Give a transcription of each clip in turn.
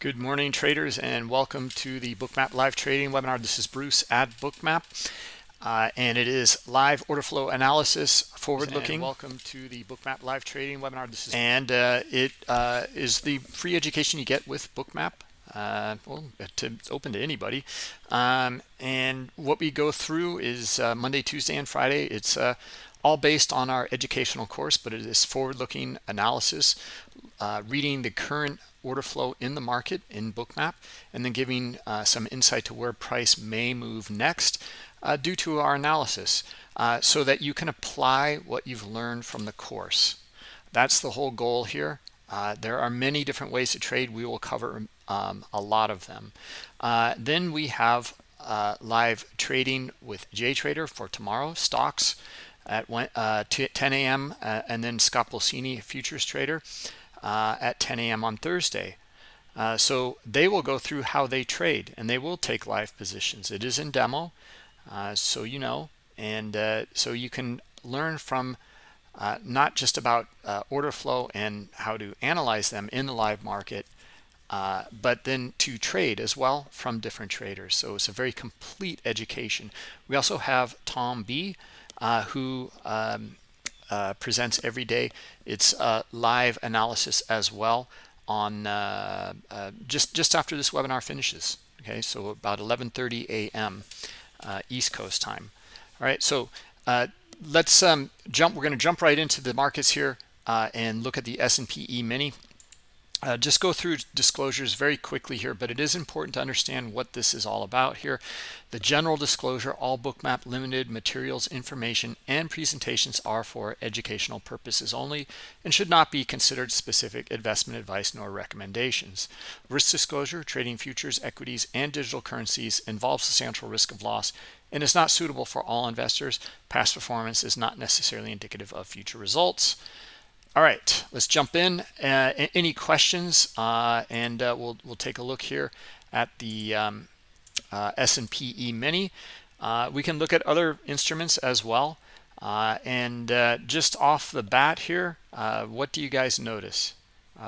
Good morning, traders, and welcome to the Bookmap live trading webinar. This is Bruce at Bookmap, uh, and it is live order flow analysis, forward-looking. Welcome to the Bookmap live trading webinar. This is and uh, it uh, is the free education you get with Bookmap. Uh, well, to, it's open to anybody. Um, and what we go through is uh, Monday, Tuesday, and Friday. It's uh, all based on our educational course, but it is forward-looking analysis, reading the current order flow in the market in bookmap and then giving uh, some insight to where price may move next uh, due to our analysis uh, so that you can apply what you've learned from the course. That's the whole goal here. Uh, there are many different ways to trade. We will cover um, a lot of them. Uh, then we have uh, live trading with JTrader for tomorrow stocks at 10 a.m. and then Scott Pulcini futures trader uh, at 10 a.m. on Thursday. Uh, so they will go through how they trade and they will take live positions. It is in demo, uh, so you know, and uh, so you can learn from uh, not just about uh, order flow and how to analyze them in the live market, but then to trade as well from different traders. So it's a very complete education. We also have Tom B, who um, uh, presents every day. It's a live analysis as well on uh, uh, just just after this webinar finishes. Okay, so about 11:30 a.m. Uh, East Coast time. All right, so uh, let's um, jump. We're going to jump right into the markets here and look at the S&P E-mini. Uh, just go through disclosures very quickly here, but it is important to understand what this is all about here. The general disclosure, all bookmap limited materials, information, and presentations are for educational purposes only and should not be considered specific investment advice nor recommendations. Risk disclosure, trading futures, equities, and digital currencies involves substantial risk of loss and is not suitable for all investors. Past performance is not necessarily indicative of future results. All right, let's jump in. Uh, any questions? Uh, and uh, we'll we'll take a look here at the um, uh, S&P E-mini. Uh, we can look at other instruments as well. Uh, and just off the bat here, what do you guys notice?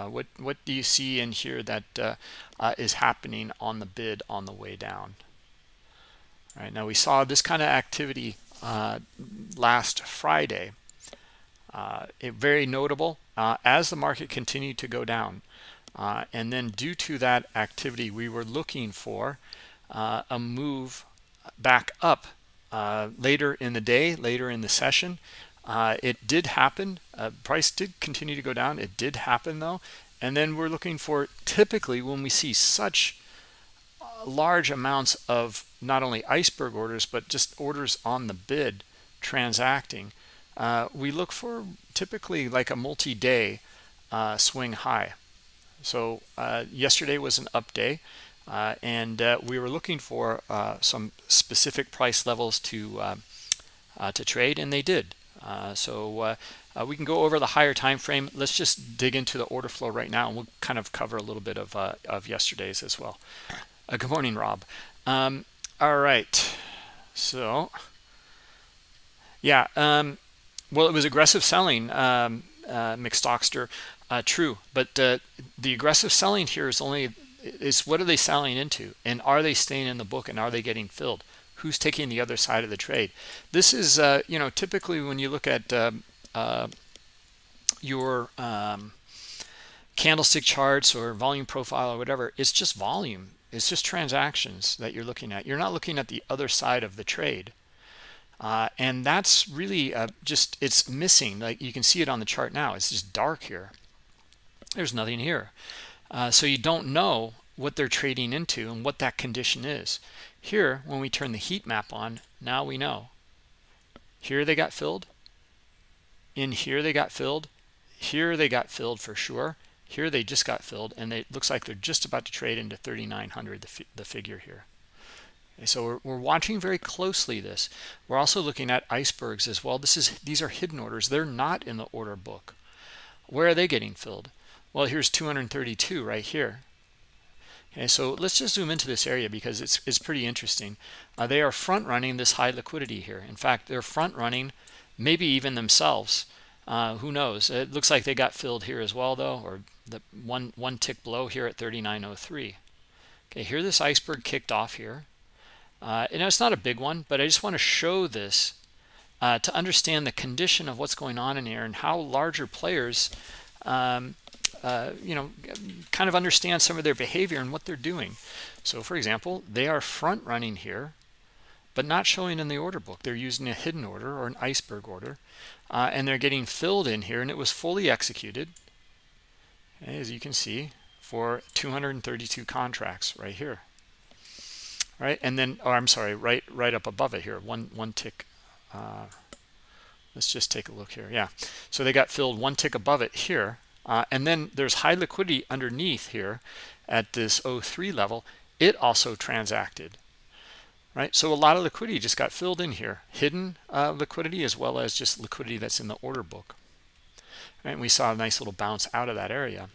what what do you see in here that is happening on the bid on the way down? All right now we saw this kind of activity last Friday it, very notable uh, as the market continued to go down. Uh, and then due to that activity, we were looking for uh, a move back up uh, later in the day, later in the session. Uh, it did happen. price did continue to go down. It did happen though. And then we're looking for typically when we see such large amounts of not only iceberg orders, but just orders on the bid transacting, uh, we look for typically like a multi-day uh, swing high. So uh, yesterday was an up day, uh, and uh, we were looking for some specific price levels to to trade, and they did. so we can go over the higher time frame. Let's just dig into the order flow right now, and we'll kind of cover a little bit of of yesterday's as well. good morning, Rob. Um, all right, so yeah. Um, well, it was aggressive selling, um, uh, McStockster. Uh, true, but uh, the aggressive selling here is only is what are they selling into, and are they staying in the book, and are they getting filled? Who's taking the other side of the trade? This is, uh, you know, typically when you look at um, uh, your um, candlestick charts or volume profile or whatever, it's just volume. It's just transactions that you're looking at. You're not looking at the other side of the trade. Uh, and that's really uh, just it's missing like you can see it on the chart now. It's just dark here. There's nothing here. Uh, so you don't know what they're trading into and what that condition is. Here when we turn the heat map on now we know. Here they got filled. In here they got filled. Here they got filled for sure. Here they just got filled and it looks like they're just about to trade into 3900 the, the figure here so we're, we're watching very closely this. We're also looking at icebergs as well. This is These are hidden orders. They're not in the order book. Where are they getting filled? Well, here's 232 right here. Okay, so let's just zoom into this area because it's, it's pretty interesting. Uh, they are front running this high liquidity here. In fact, they're front running maybe even themselves. Uh, who knows? It looks like they got filled here as well, though, or the one one tick below here at 3903 okay here this iceberg kicked off here uh, know, it's not a big one but i just want to show this uh, to understand the condition of what's going on in here and how larger players um, uh, you know kind of understand some of their behavior and what they're doing. So for example they are front running here but not showing in the order book. They're using a hidden order or an iceberg order uh, and they're getting filled in here and it was fully executed as you can see for 232 contracts right here right? And then oh i'm sorry right right up above it here one one tick uh, let's just take a look here yeah. So they got filled one tick above it here uh, and then there's high liquidity underneath here at this 03 level. It also transacted right? So a lot of liquidity just got filled in here. Hidden uh, liquidity as well as just liquidity that's in the order book. And we saw a nice little bounce out of that area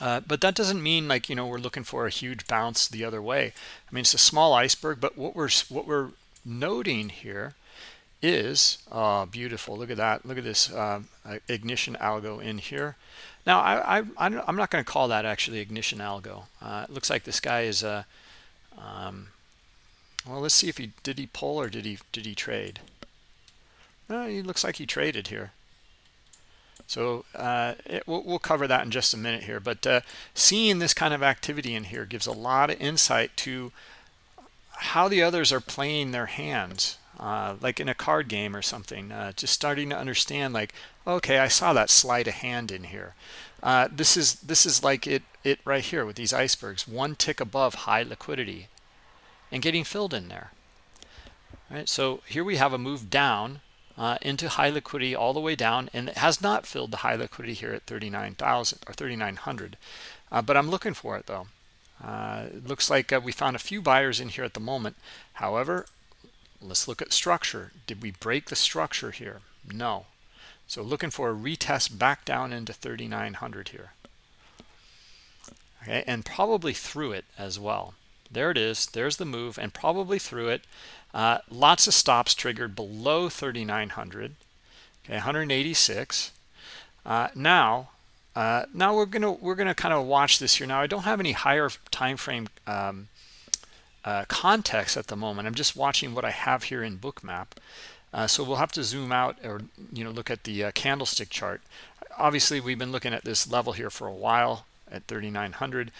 uh, but that doesn't mean like you know we're looking for a huge bounce the other way. I mean it's a small iceberg but what we're what we're noting here is uh, beautiful. Look at that. Look at this uh, ignition algo in here. Now I, I I'm not going to call that actually ignition algo. Uh, it looks like this guy is a um, well let's see if he did he pull or did he did he trade? Uh, he looks like he traded here so uh, it, we'll, we'll, cover that in just a minute here but uh, seeing this kind of activity in here gives a lot of insight to how the others are playing their hands uh, like in a card game or something uh, just starting to understand like okay I saw that slide a hand in here. Uh, this is this is like it it right here with these icebergs one tick above high liquidity and getting filled in there. All right so here we have a move down uh, into high liquidity all the way down and it has not filled the high liquidity here at 39,000 or 3,900 uh, but I'm looking for it though. Uh, it looks like uh, we found a few buyers in here at the moment. However let's look at structure. Did we break the structure here? No. So looking for a retest back down into 3,900 here. Okay and probably through it as well. There it is. There's the move and probably through it uh, lots of stops triggered below 3900 okay 186 uh, now uh, now we're gonna we're gonna kind of watch this here. Now I don't have any higher time frame um, uh, context at the moment. I'm just watching what I have here in bookmap uh, so we'll have to zoom out or you know look at the uh, candlestick chart. Obviously we've been looking at this level here for a while at 3900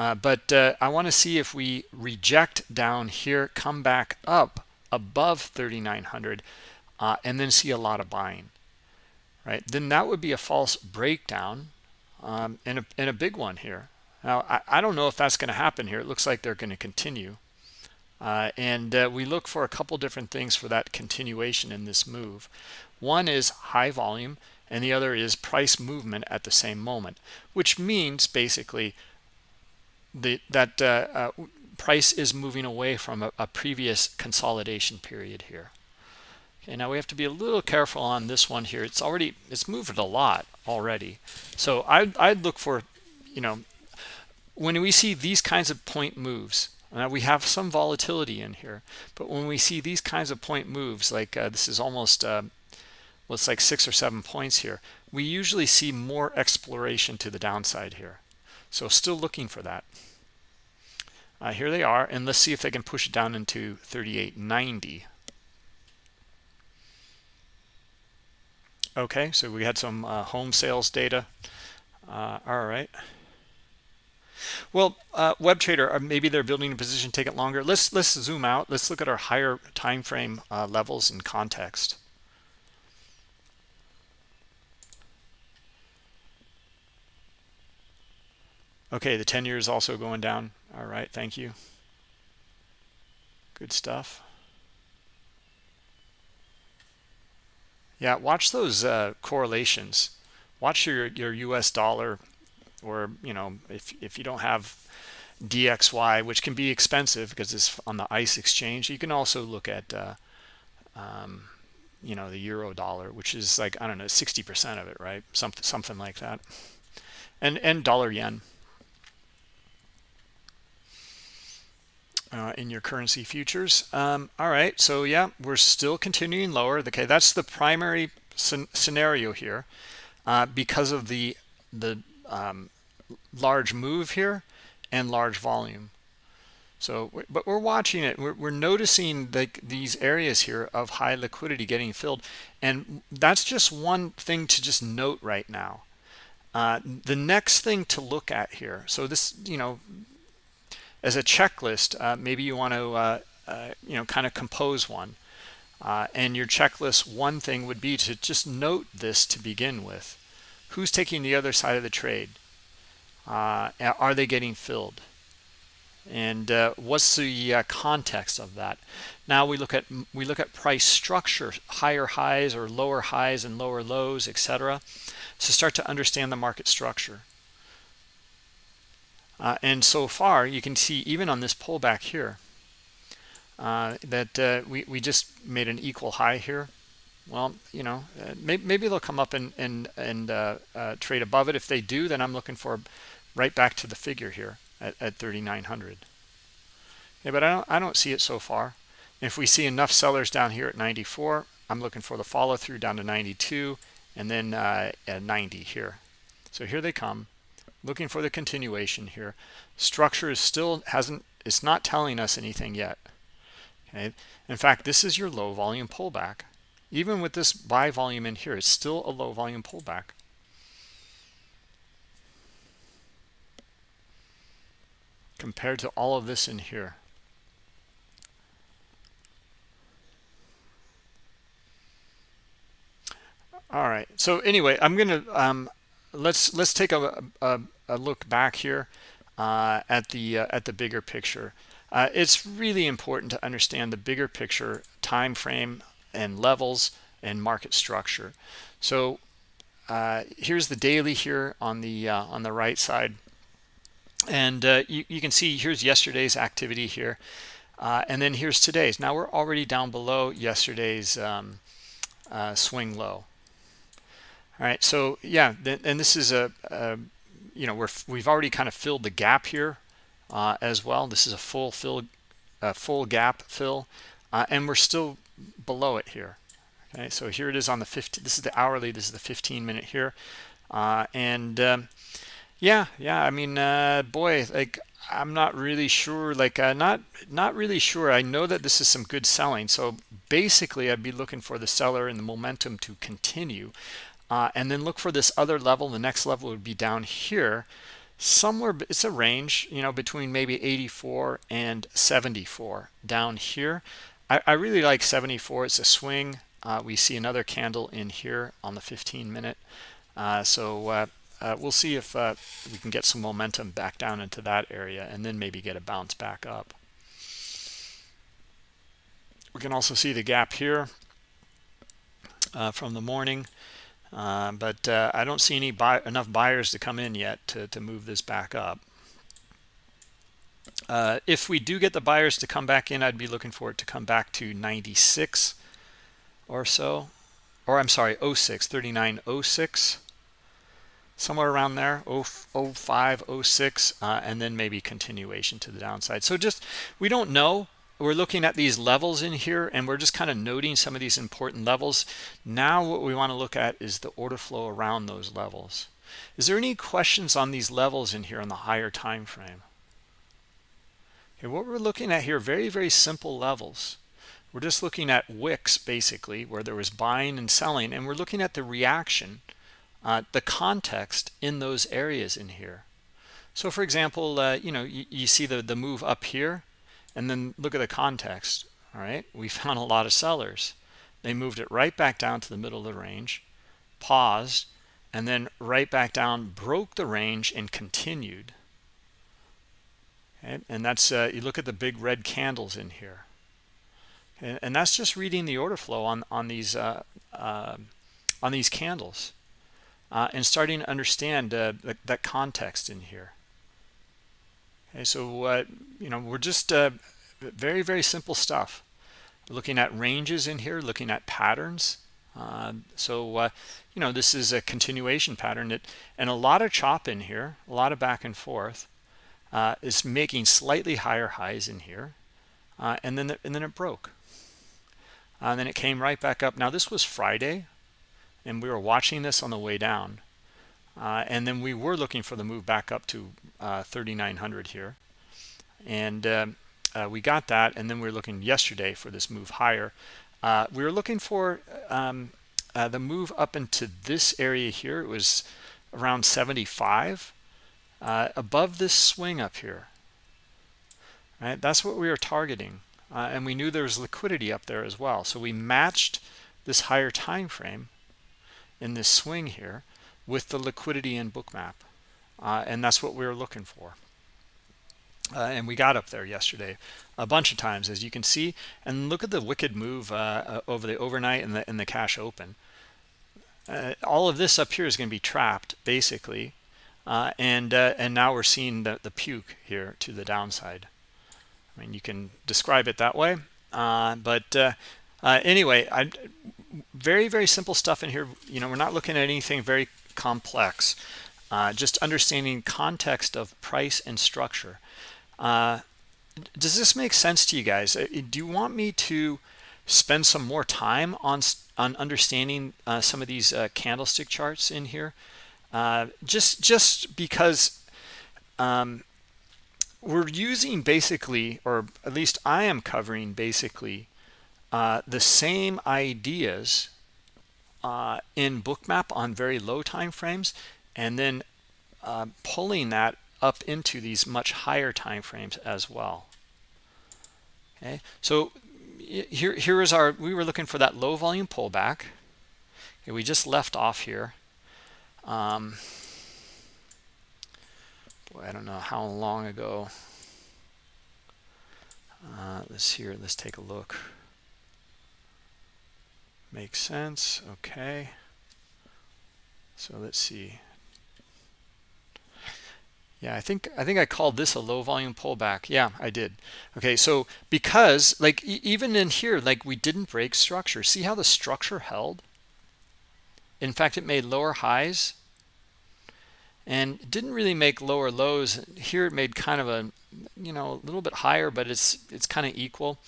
uh, but uh, I want to see if we reject down here, come back up above 3,900, uh, and then see a lot of buying, right? Then that would be a false breakdown um, and, a, and a big one here. Now, I, I don't know if that's going to happen here. It looks like they're going to continue. Uh, and uh, we look for a couple different things for that continuation in this move. One is high volume, and the other is price movement at the same moment, which means basically – the that uh, uh, price is moving away from a, a, previous consolidation period here. Okay now we have to be a little careful on this one here. It's already it's moved a lot already. So I'd, I'd look for you know when we see these kinds of point moves now we have some volatility in here but when we see these kinds of point moves like uh, this is almost uh, well it's like six or seven points here we usually see more exploration to the downside here so still looking for that. Uh, here they are, and let's see if they can push it down into 38.90. Okay, so we had some uh, home sales data. Uh, all right. Well, uh, web trader, uh, maybe they're building a position, take it longer. Let's let's zoom out. Let's look at our higher time frame uh, levels in context. Okay, the 10 year is also going down. All right, thank you. Good stuff. Yeah, watch those uh, correlations. Watch your, your US dollar or, you know, if, if you don't have DXY, which can be expensive because it's on the ICE exchange, you can also look at, uh, um, you know, the euro dollar, which is like, I don't know, 60% of it, right? Something, something like that. And, and dollar yen. Uh, in your currency futures. Um, all right, so yeah, we're still continuing lower. Okay, that's the primary scenario here uh, because of the the um, large move here and large volume. So, but we're watching it. We're, we're noticing the, these areas here of high liquidity getting filled. And that's just one thing to just note right now. Uh, the next thing to look at here. So this, you know, as a checklist, uh, maybe you want to, uh, uh you know, kind of compose one. Uh, and your checklist, one thing would be to just note this to begin with. Who's taking the other side of the trade? Uh, are they getting filled? and uh, what's the uh, context of that now we look at we look at price structure higher highs or lower highs and lower lows etc to start to understand the market structure uh, and so far you can see even on this pullback here uh, that uh, we, we just made an equal high here. Well you know uh, maybe, maybe they'll come up and and and trade above it. If they do then i'm looking for right back to the figure here at, at 3900 yeah but i don't i don't see it so far. If we see enough sellers down here at 94 i'm looking for the follow through down to 92 and then uh, at 90 here. So here they come looking for the continuation here. Structure is still hasn't it's not telling us anything yet. Okay? In fact this is your low volume pullback. Even with this buy volume in here it's still a low volume pullback. Compared to all of this in here. All right. So anyway, I'm gonna um, let's let's take a, a, a look back here uh, at the uh, at the bigger picture. Uh, it's really important to understand the bigger picture time frame and levels and market structure. So uh, here's the daily here on the uh, on the right side and uh, you, you, can see here's yesterday's activity here and then here's today's now we're already down below yesterday's um, swing low all right so yeah and this is a, a you know we're we've already kind of filled the gap here uh, as well this is a full fill full gap fill uh, and we're still below it here okay so here it is on the 15 this is the hourly this is the 15 minute here uh, and um, yeah, yeah. I mean, uh, boy, like I'm not really sure. Like, uh, not not really sure. I know that this is some good selling. So basically, I'd be looking for the seller and the momentum to continue, uh, and then look for this other level. The next level would be down here, somewhere. It's a range, you know, between maybe 84 and 74 down here. I, I really like 74. It's a swing. Uh, we see another candle in here on the 15 minute. Uh, so uh, uh, we'll see if uh, we can get some momentum back down into that area and then maybe get a bounce back up. We can also see the gap here from the morning, uh, but uh, I don't see any buy enough buyers to come in yet to, to move this back up. Uh, if we do get the buyers to come back in, I'd be looking for it to come back to 96 or so, or I'm sorry, 06, 3906 somewhere around there 05 06 uh, and then maybe continuation to the downside. So just we don't know we're looking at these levels in here and we're just kind of noting some of these important levels. Now what we want to look at is the order flow around those levels. Is there any questions on these levels in here on the higher time frame? Okay what we're looking at here very very simple levels. We're just looking at wicks basically where there was buying and selling and we're looking at the reaction uh, the context in those areas in here. So for example, uh, you know, you, you, see the, the move up here and then look at the context, all right? We found a lot of sellers. They moved it right back down to the middle of the range, paused, and then right back down, broke the range and continued. Okay? And that's, uh, you look at the big red candles in here. And that's just reading the order flow on, on, these, uh, uh, on these candles uh, and starting to understand uh, that, context in here. Okay, so uh, you know we're just uh, very very simple stuff. Looking at ranges in here, looking at patterns. Uh, so uh, you know this is a continuation pattern that, and a lot of chop in here, a lot of back and forth. is making slightly higher highs in here, and then the, and then it broke. and then it came right back up. Now this was Friday, and we were watching this on the way down uh, and then we were looking for the move back up to uh, 3900 here. And um, uh, we got that and then we were looking yesterday for this move higher. Uh, we were looking for um, uh, the move up into this area here it was around 75 uh, above this swing up here. Right? That's what we were targeting. And we knew there was liquidity up there as well. So we matched this higher time frame in this swing here with the liquidity in bookmap uh, and that's what we were looking for. Uh, and we got up there yesterday a bunch of times as you can see. And look at the wicked move uh, uh over the overnight and the in the cash open. Uh, all of this up here is going to be trapped basically. Uh, and and now we're seeing the, the puke here to the downside. I mean you can describe it that way. But anyway I very very simple stuff in here. You know we're not looking at anything very complex uh, just understanding context of price and structure. Uh, does this make sense to you guys? Uh, do you want me to spend some more time on on understanding uh, some of these uh, candlestick charts in here? Uh, just just because um, we're using basically or at least I am covering basically the same ideas uh, in bookmap on very low time frames and then uh, pulling that up into these much higher time frames as well. Okay so here here is our we were looking for that low volume pullback. Okay, we just left off here. Um, boy I don't know how long ago. Uh, let's here let's take a look Makes sense. Okay. So let's see. Yeah, I think I think I called this a low volume pullback. Yeah, I did. Okay, so because like e even in here, like we didn't break structure. See how the structure held? In fact, it made lower highs and didn't really make lower lows. Here it made kind of a, you know, a little bit higher, but it's it's kind of equal.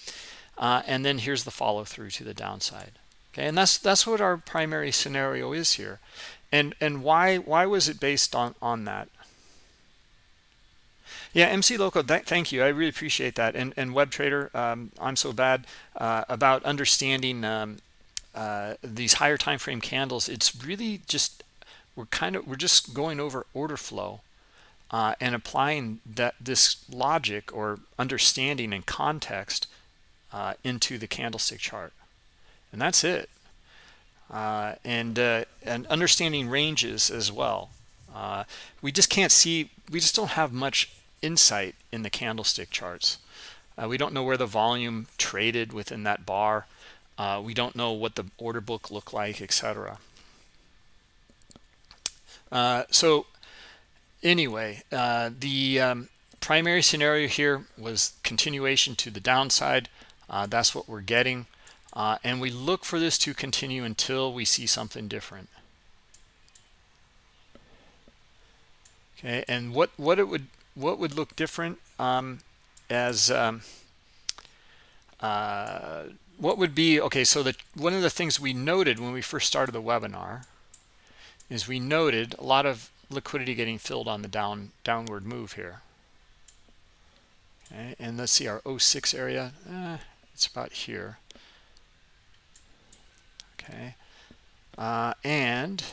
Uh, and then here's the follow through to the downside okay and that's that's what our primary scenario is here. And and why why was it based on on that? Yeah mc loco th thank you. I really appreciate that. And and web trader um, i'm so bad uh, about understanding um, uh, these higher time frame candles. It's really just we're kind of we're just going over order flow uh, and applying that this logic or understanding and context uh, into the candlestick chart and that's it. Uh, and uh, and understanding ranges as well. Uh, we just can't see we just don't have much insight in the candlestick charts. Uh, we don't know where the volume traded within that bar. Uh, we don't know what the order book looked like etc uh, so anyway the um, primary scenario here was continuation to the downside. That's what we're getting uh, and we look for this to continue until we see something different. Okay and what what it would what would look different um, as um, uh, what would be okay so that one of the things we noted when we first started the webinar is we noted a lot of liquidity getting filled on the down downward move here. Okay and let's see our 06 area eh, it's about here okay. Uh, and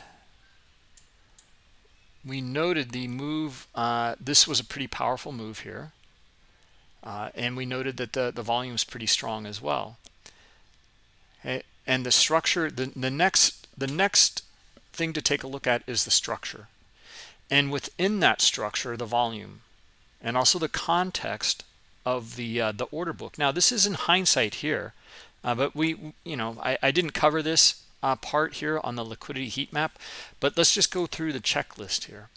we noted the move uh, this was a pretty powerful move here. Uh, and we noted that the the volume is pretty strong as well. Okay and the structure the the next the next thing to take a look at is the structure. And within that structure the volume and also the context of the uh, the order book. Now this is in hindsight here uh, but we, you know, I, I didn't cover this uh, part here on the liquidity heat map, but let's just go through the checklist here.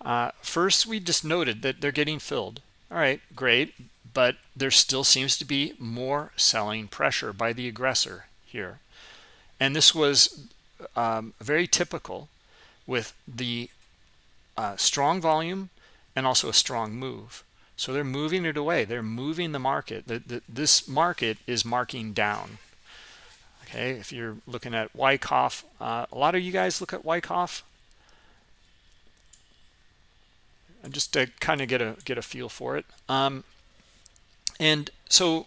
Uh, first, we just noted that they're getting filled. All right, great, but there still seems to be more selling pressure by the aggressor here. And this was um, very typical with the uh, strong volume and also a strong move. So they're moving it away. They're moving the market. The, the, this market is marking down. Okay, if you're looking at Wyckoff, uh, a lot of you guys look at Wyckoff. just to kind of get a get a feel for it. Um, and so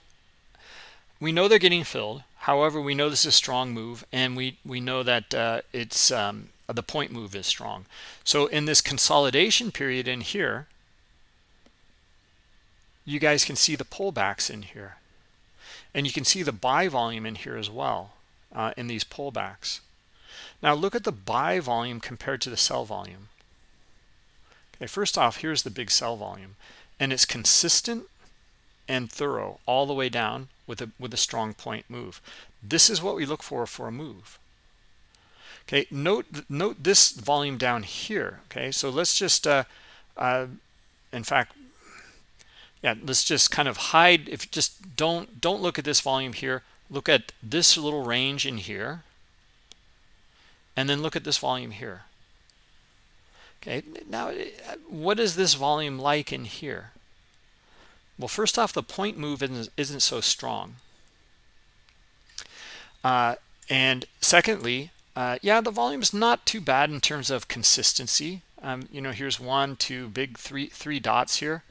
we know they're getting filled. However, we know this is a strong move, and we we know that uh, it's um, the point move is strong. So in this consolidation period in here, you guys can see the pullbacks in here, and you can see the buy volume in here as well uh, in these pullbacks. Now look at the buy volume compared to the sell volume. Okay, first off, here's the big sell volume, and it's consistent and thorough all the way down with a with a strong point move. This is what we look for for a move. Okay, note note this volume down here. Okay, so let's just, uh, uh, in fact, yeah, let's just kind of hide. If just don't don't look at this volume here. Look at this little range in here, and then look at this volume here. Okay, now what is this volume like in here? Well, first off, the point move isn't, isn't so strong. Uh, and secondly, uh, yeah, the volume is not too bad in terms of consistency. Um, you know, here's one, two, big three, three dots here.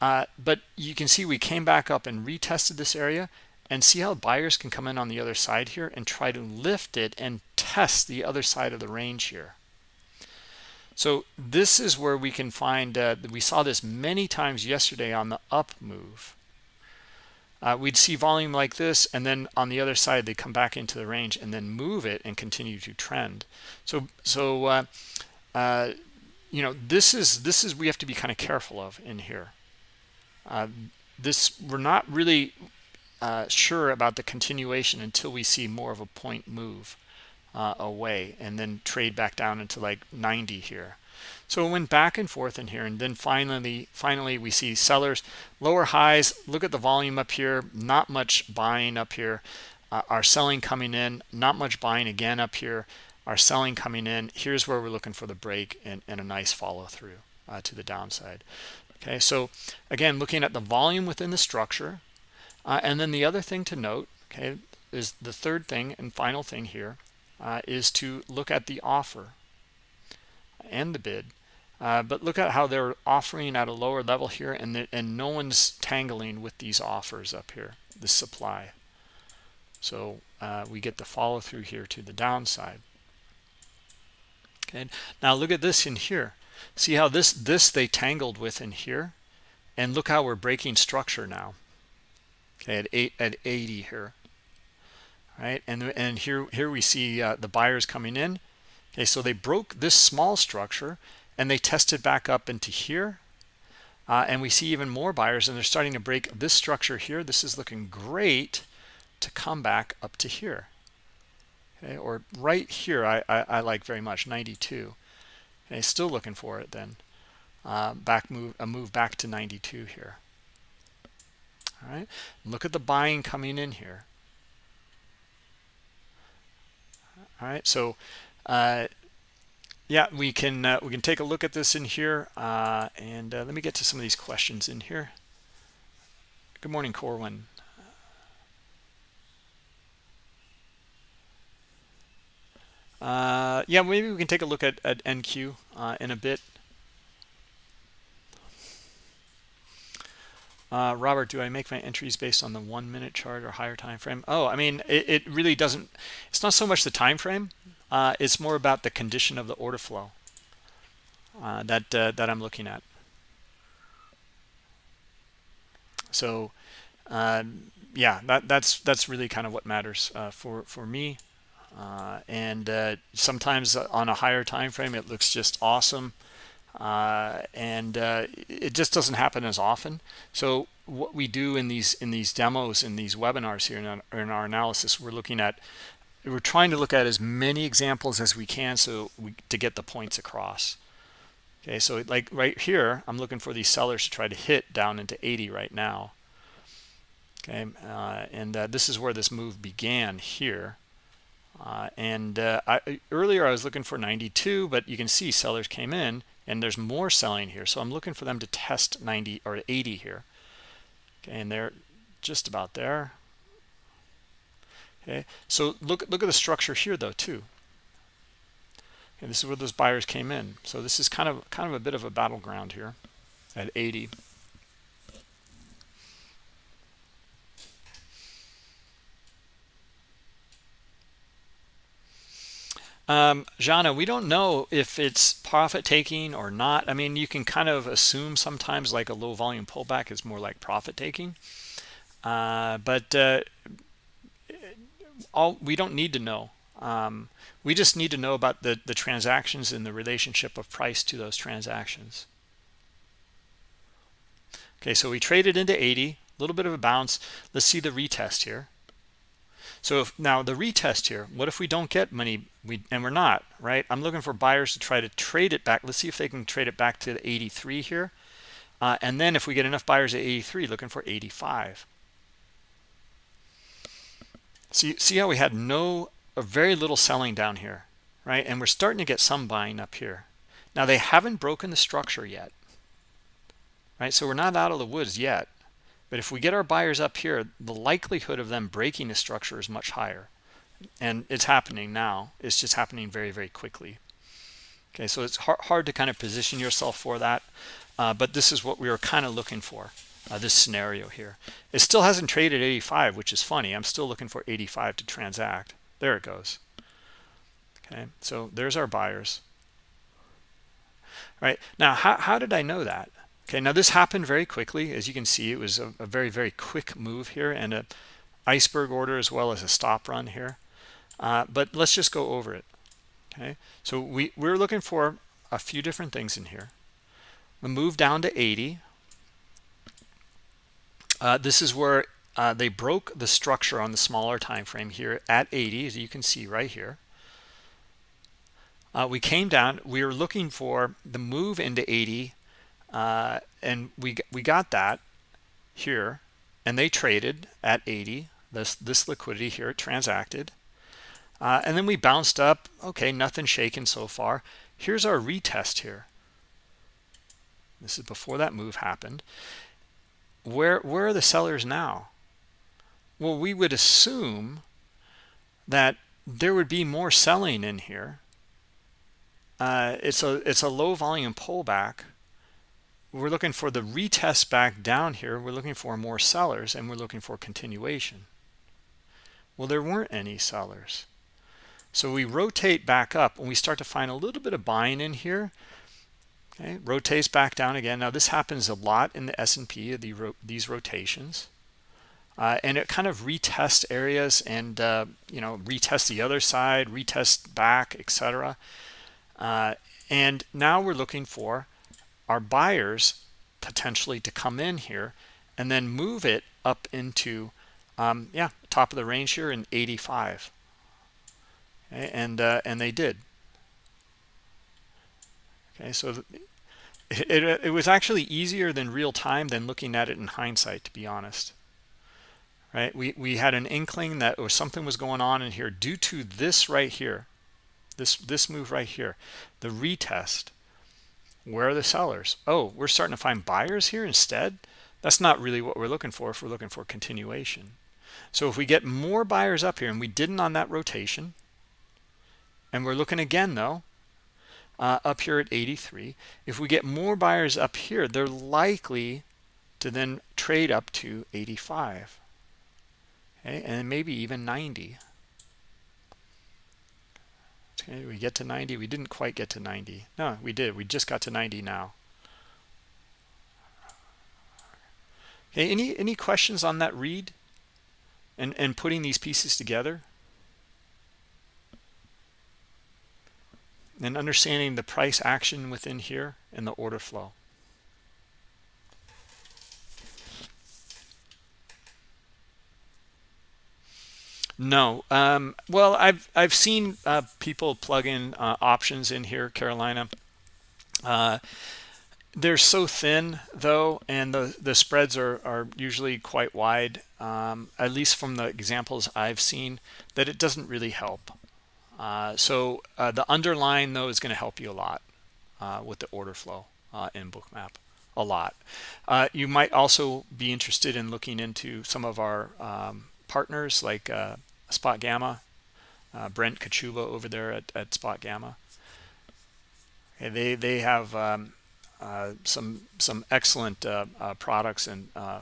Uh, but you can see we came back up and retested this area and see how buyers can come in on the other side here and try to lift it and test the other side of the range here. So this is where we can find, uh, we saw this many times yesterday on the up move. Uh, we'd see volume like this, and then on the other side, they come back into the range and then move it and continue to trend. So, so uh, uh, you know, this is this is we have to be kind of careful of in here. Uh, this we're not really uh, sure about the continuation until we see more of a point move uh, away and then trade back down into like 90 here. So it went back and forth in here and then finally finally we see sellers lower highs. Look at the volume up here. Not much buying up here. Uh, our selling coming in. Not much buying again up here. Our selling coming in. Here's where we're looking for the break and, and a nice follow through uh, to the downside okay so again looking at the volume within the structure uh, and then the other thing to note okay is the third thing and final thing here uh, is to look at the offer and the bid. Uh, but look at how they're offering at a lower level here and, the, and no one's tangling with these offers up here, the supply. So uh, we get the follow through here to the downside. Okay, now look at this in here. See how this this they tangled with in here, and look how we're breaking structure now. Okay, at eight at 80 here. Right? And and here here we see uh, the buyers coming in. Okay so they broke this small structure and they tested back up into here. Uh, and we see even more buyers and they're starting to break this structure here. This is looking great to come back up to here. Okay or right here I, I, I like very much 92 okay still looking for it then. Uh, back move a move back to 92 here. All right look at the buying coming in here. All right so uh, yeah we can uh, we can take a look at this in here uh, and uh, let me get to some of these questions in here. Good morning corwin uh, yeah maybe we can take a look at, at nq uh, in a bit Uh, Robert, do I make my entries based on the one minute chart or higher time frame? Oh, I mean, it, it really doesn't. It's not so much the time frame. Uh, it's more about the condition of the order flow uh, that uh, that I'm looking at. So, um, yeah, that that's that's really kind of what matters for for me. Uh, and sometimes on a higher time frame, it looks just awesome uh, and uh, it just doesn't happen as often. So what we do in these in these demos in these webinars here in our, in our analysis, we're looking at we're trying to look at as many examples as we can so we, to get the points across. Okay, so like right here, I'm looking for these sellers to try to hit down into 80 right now. Okay, uh, and uh, this is where this move began here. Uh, and uh, I, earlier I was looking for 92, but you can see sellers came in and there's more selling here. So i'm looking for them to test 90 or 80 here. Okay and they're just about there. Okay so look look at the structure here though too. And this is where those buyers came in. So this is kind of kind of a bit of a battleground here at 80 Um, Jana, we don't know if it's profit taking or not. I mean, you can kind of assume sometimes like a low volume pullback is more like profit taking. Uh, but uh, all we don't need to know. Um, we just need to know about the, the transactions and the relationship of price to those transactions. Okay, so we traded into 80, a little bit of a bounce. Let's see the retest here. So if, now the retest here, what if we don't get money, we, and we're not, right? I'm looking for buyers to try to trade it back. Let's see if they can trade it back to 83 here. Uh, and then if we get enough buyers at 83, looking for 85. See, see how we had no, very little selling down here, right? And we're starting to get some buying up here. Now they haven't broken the structure yet, right? So we're not out of the woods yet. But if we get our buyers up here, the likelihood of them breaking the structure is much higher. And it's happening now. It's just happening very, very quickly. Okay, so it's hard, hard to kind of position yourself for that. Uh, but this is what we were kind of looking for, uh, this scenario here. It still hasn't traded 85, which is funny. I'm still looking for 85 to transact. There it goes. Okay, so there's our buyers. All right, now how, how did I know that? Okay, now this happened very quickly. As you can see, it was a, a very, very quick move here and a iceberg order as well as a stop run here. Uh, but let's just go over it. Okay, so we, we're looking for a few different things in here. We move down to 80. Uh, this is where uh, they broke the structure on the smaller time frame here at 80, as you can see right here. Uh, we came down. We were looking for the move into 80 uh, and we we got that here and they traded at 80 this this liquidity here transacted. Uh, and then we bounced up. Okay nothing shaken so far. Here's our retest here. This is before that move happened. Where where are the sellers now? Well we would assume that there would be more selling in here. Uh, it's a it's a low volume pullback we're looking for the retest back down here we're looking for more sellers and we're looking for continuation. Well there weren't any sellers. So we rotate back up and we start to find a little bit of buying in here. Okay rotates back down again. Now this happens a lot in the S&P the these rotations. Uh, and it kind of retest areas and uh, you know retest the other side retest back etc uh, and now we're looking for our buyers potentially to come in here and then move it up into um, yeah top of the range here in 85 okay, and uh, and they did. Okay so it, it, it was actually easier than real time than looking at it in hindsight to be honest. Right? We we had an inkling that or something was going on in here due to this right here this this move right here the retest where are the sellers? Oh we're starting to find buyers here instead? That's not really what we're looking for if we're looking for continuation. So if we get more buyers up here and we didn't on that rotation and we're looking again though uh, up here at 83 if we get more buyers up here they're likely to then trade up to 85 okay and maybe even 90 Okay, we get to 90. We didn't quite get to 90. No, we did. We just got to 90 now. Okay, any any questions on that read and and putting these pieces together and understanding the price action within here and the order flow No. Um, well, I've I've seen uh, people plug in uh, options in here, Carolina. Uh, they're so thin though, and the the spreads are are usually quite wide. Um, at least from the examples I've seen, that it doesn't really help. Uh, so uh, the underlying though is going to help you a lot uh, with the order flow in Bookmap a lot. you might also be interested in looking into some of our um, partners like uh, Spot Gamma, uh, Brent Kochuba over there at, at Spot Gamma. They they have um, uh, some some excellent uh, uh, products and uh,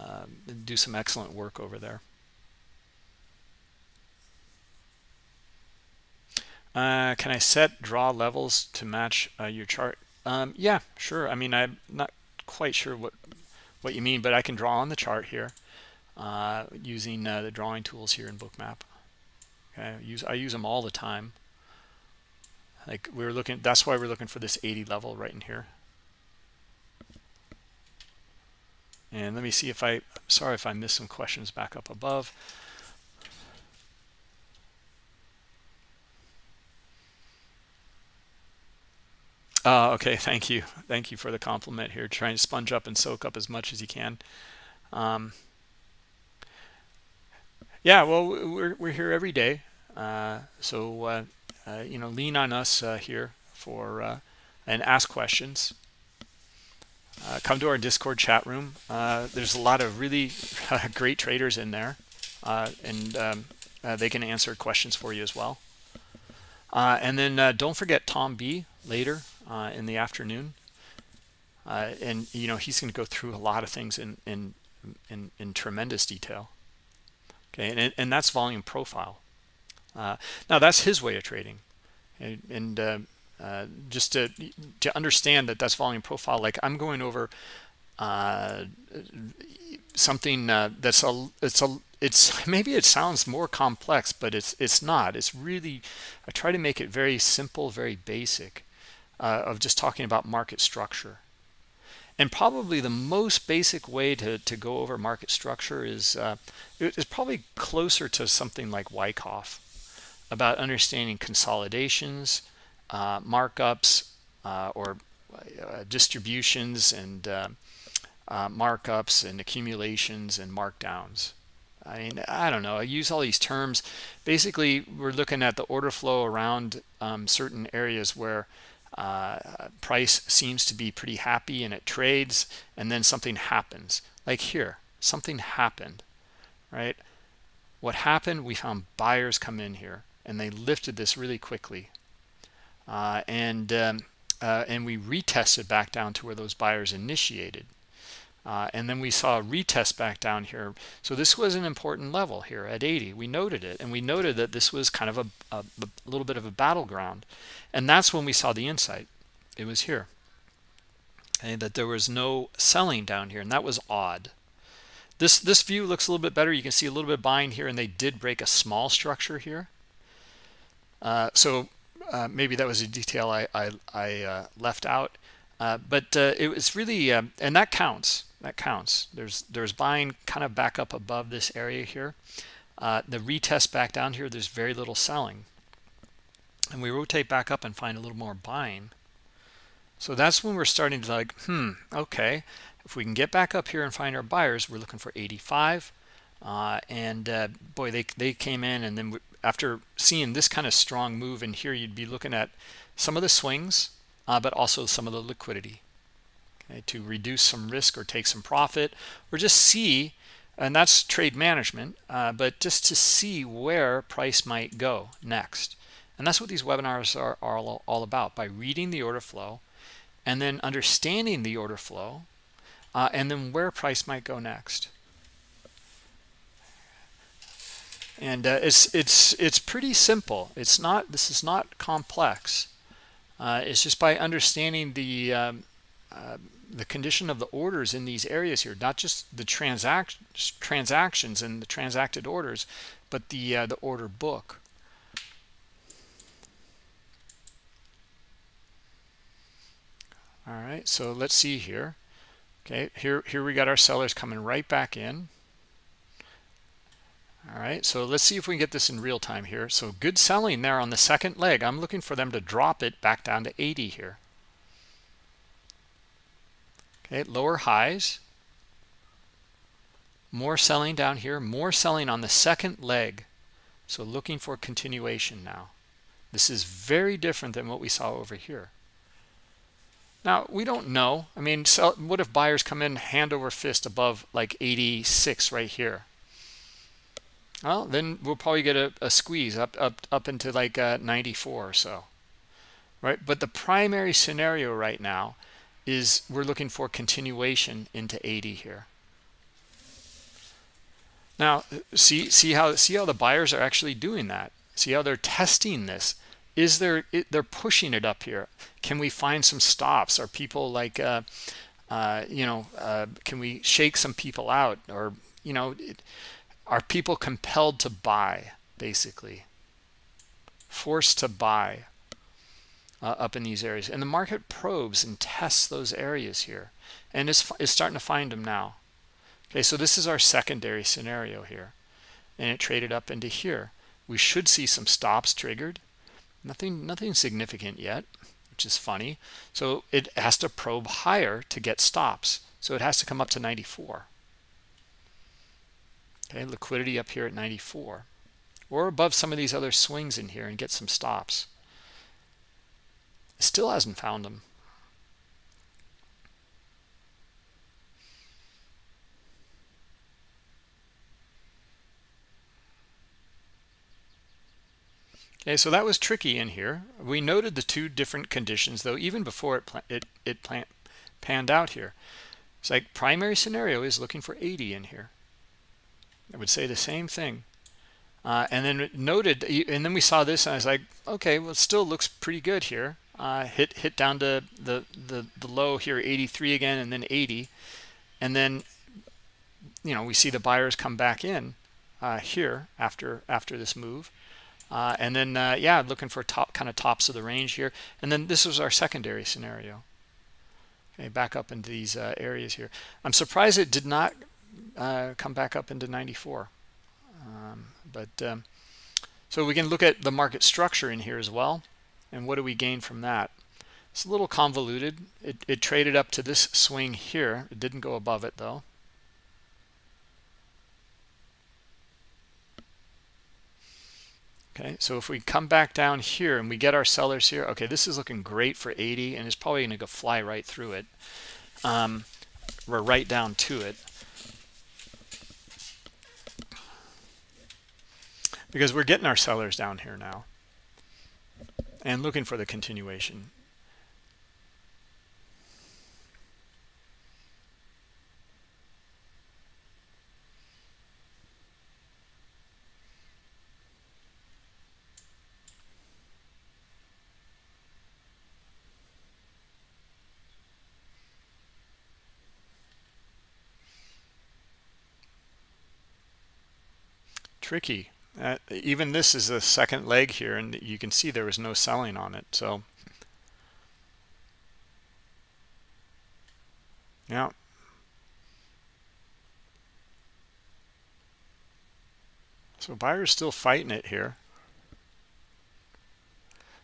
uh, do some excellent work over there. Uh, can I set draw levels to match your chart? Um, yeah, sure. I mean, I'm not quite sure what what you mean, but I can draw on the chart here using the drawing tools here in Bookmap. Okay, I use I use them all the time. Like we are looking that's why we're looking for this 80 level right in here. And let me see if I sorry if I missed some questions back up above. Uh, okay thank you. Thank you for the compliment here. Trying to sponge up and soak up as much as you can. Um, yeah well we're, we're here every day uh, so uh, uh, you know, lean on us uh, here for uh, and ask questions. come to our Discord chat room. there's a lot of really great traders in there, and um, they can answer questions for you as well. and then don't forget Tom B later in the afternoon. Uh, and you know he's going to go through a lot of things in in in, in tremendous detail okay and, and that's volume profile uh, now that's his way of trading, and, and uh, uh, just to to understand that that's volume profile. Like I'm going over uh, something uh, that's a it's a it's maybe it sounds more complex, but it's it's not. It's really I try to make it very simple, very basic, uh, of just talking about market structure. And probably the most basic way to, to go over market structure is uh, is probably closer to something like Wyckoff about understanding consolidations, uh, markups, uh, or uh, distributions and uh, uh, markups and accumulations and markdowns. I mean, I don't know. I use all these terms. Basically, we're looking at the order flow around um, certain areas where uh, price seems to be pretty happy and it trades, and then something happens. Like here, something happened, right? What happened? We found buyers come in here and they lifted this really quickly. Uh, and um, uh, and we retested back down to where those buyers initiated. Uh, and then we saw a retest back down here. So this was an important level here at 80. We noted it, and we noted that this was kind of a, a, a little bit of a battleground. And that's when we saw the insight. It was here. Okay, that there was no selling down here, and that was odd. This, this view looks a little bit better. You can see a little bit of buying here, and they did break a small structure here. Uh, so uh, maybe that was a detail I, I, I uh, left out. Uh, but uh, it was really, um, and that counts. That counts. There's there's buying kind of back up above this area here. the retest back down here, there's very little selling. And we rotate back up and find a little more buying. So that's when we're starting to like, hmm, okay. If we can get back up here and find our buyers, we're looking for 85. Uh, and uh, boy, they, they came in and then after seeing this kind of strong move in here, you'd be looking at some of the swings, uh, but also some of the liquidity okay, to reduce some risk or take some profit or just see, and that's trade management, uh, but just to see where price might go next. And that's what these webinars are, are all, all about by reading the order flow and then understanding the order flow uh, and then where price might go next. and uh, it's it's it's pretty simple it's not this is not complex uh, it's just by understanding the um, uh, the condition of the orders in these areas here not just the transact transactions and the transacted orders but the uh, the order book. All right so let's see here. Okay here here we got our sellers coming right back in. All right so let's see if we can get this in real time here. So good selling there on the second leg. I'm looking for them to drop it back down to 80 here okay lower highs. More selling down here. More selling on the second leg. So looking for continuation now. This is very different than what we saw over here. Now we don't know. I mean so what if buyers come in hand over fist above like 86 right here? Well, then we'll probably get a, a squeeze up up up into like uh, 94 or so. right? But the primary scenario right now is we're looking for continuation into 80 here. Now, see see how see how the buyers are actually doing that. See how they're testing this. Is there it, they're pushing it up here? Can we find some stops? Are people like uh, uh, you know, uh, can we shake some people out or you know, it, are people compelled to buy basically? Forced to buy uh, up in these areas. And the market probes and tests those areas here and is, is starting to find them now. Okay, so this is our secondary scenario here. And it traded up into here. We should see some stops triggered. Nothing, nothing significant yet, which is funny. So it has to probe higher to get stops. So it has to come up to 94. Okay, liquidity up here at 94 or above some of these other swings in here and get some stops. Still hasn't found them. Okay, so that was tricky in here. We noted the two different conditions, though, even before it it it panned out here. It's like primary scenario is looking for 80 in here. I would say the same thing. Uh, and then noted, and then we saw this, and I was like, okay, well, it still looks pretty good here uh, hit hit down to the, the the low here 83 again and then 80 and then you know we see the buyers come back in uh, here after after this move. Uh, and then uh, yeah looking for top kind of tops of the range here. And then this was our secondary scenario. Okay back up into these uh, areas here. I'm surprised it did not uh, come back up into 94 um, but um, so we can look at the market structure in here as well and what do we gain from that? It's a little convoluted. It, it traded up to this swing here. It didn't go above it though. Okay, so if we come back down here and we get our sellers here, okay, this is looking great for 80 and it's probably going to go fly right through it. Um, we're right down to it. Because we're getting our sellers down here now and looking for the continuation. tricky uh, even this is a second leg here and you can see there was no selling on it so. Yeah. So buyers still fighting it here.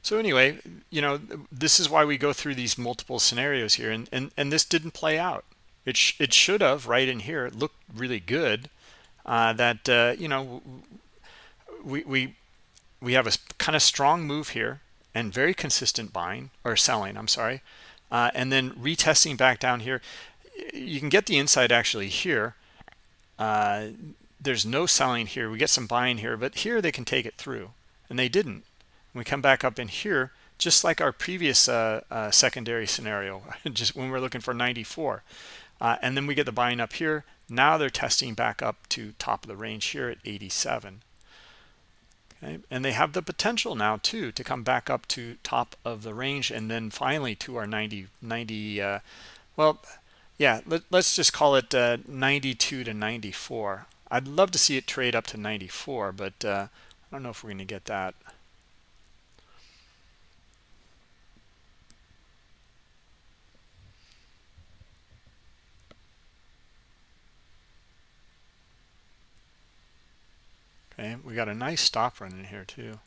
So anyway you know this is why we go through these multiple scenarios here and and, and this didn't play out. It, sh it should have right in here. It looked really good uh, that uh, you know we we we have a kind of strong move here and very consistent buying or selling i'm sorry uh, and then retesting back down here. You can get the inside actually here. Uh, there's no selling here. We get some buying here but here they can take it through and they didn't. We come back up in here just like our previous uh, uh secondary scenario just when we're looking for 94 uh, and then we get the buying up here. Now they're testing back up to top of the range here at 87 And they have the potential now too to come back up to top of the range and then finally to our 90, 90 uh, well, yeah, let, us just call it uh, 92 to 94. I'd love to see it trade up to 94, but uh, I don't know if we're going to get that. Okay, we got a nice stop run in here too.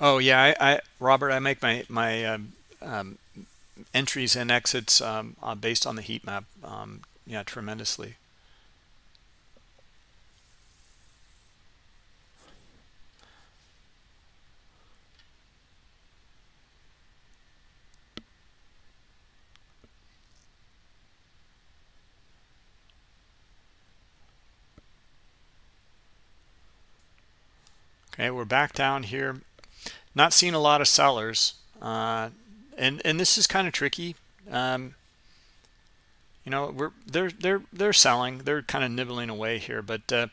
Oh yeah, I, I Robert, I make my my um, um, entries and exits um, uh, based on the heat map. Um, yeah, tremendously. Okay, we're back down here. Not seeing a lot of sellers. Uh, and and this is kind of tricky. Um, you know, we're they're they're they're selling. They're kind of nibbling away here, but uh,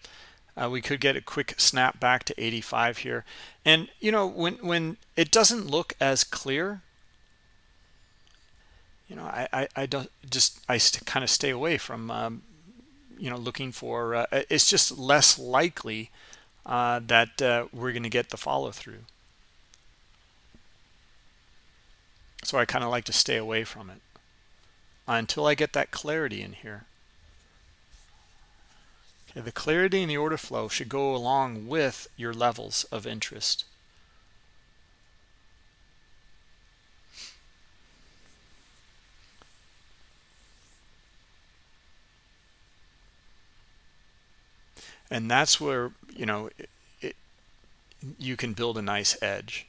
uh, we could get a quick snap back to 85 here. And you know, when when it doesn't look as clear, you know, I I, I don't just I kind of stay away from um, you know looking for. Uh, it's just less likely uh, that uh, we're going to get the follow through. So I kind of like to stay away from it until I get that clarity in here. Okay, the clarity in the order flow should go along with your levels of interest. And that's where, you know, it, it, you can build a nice edge.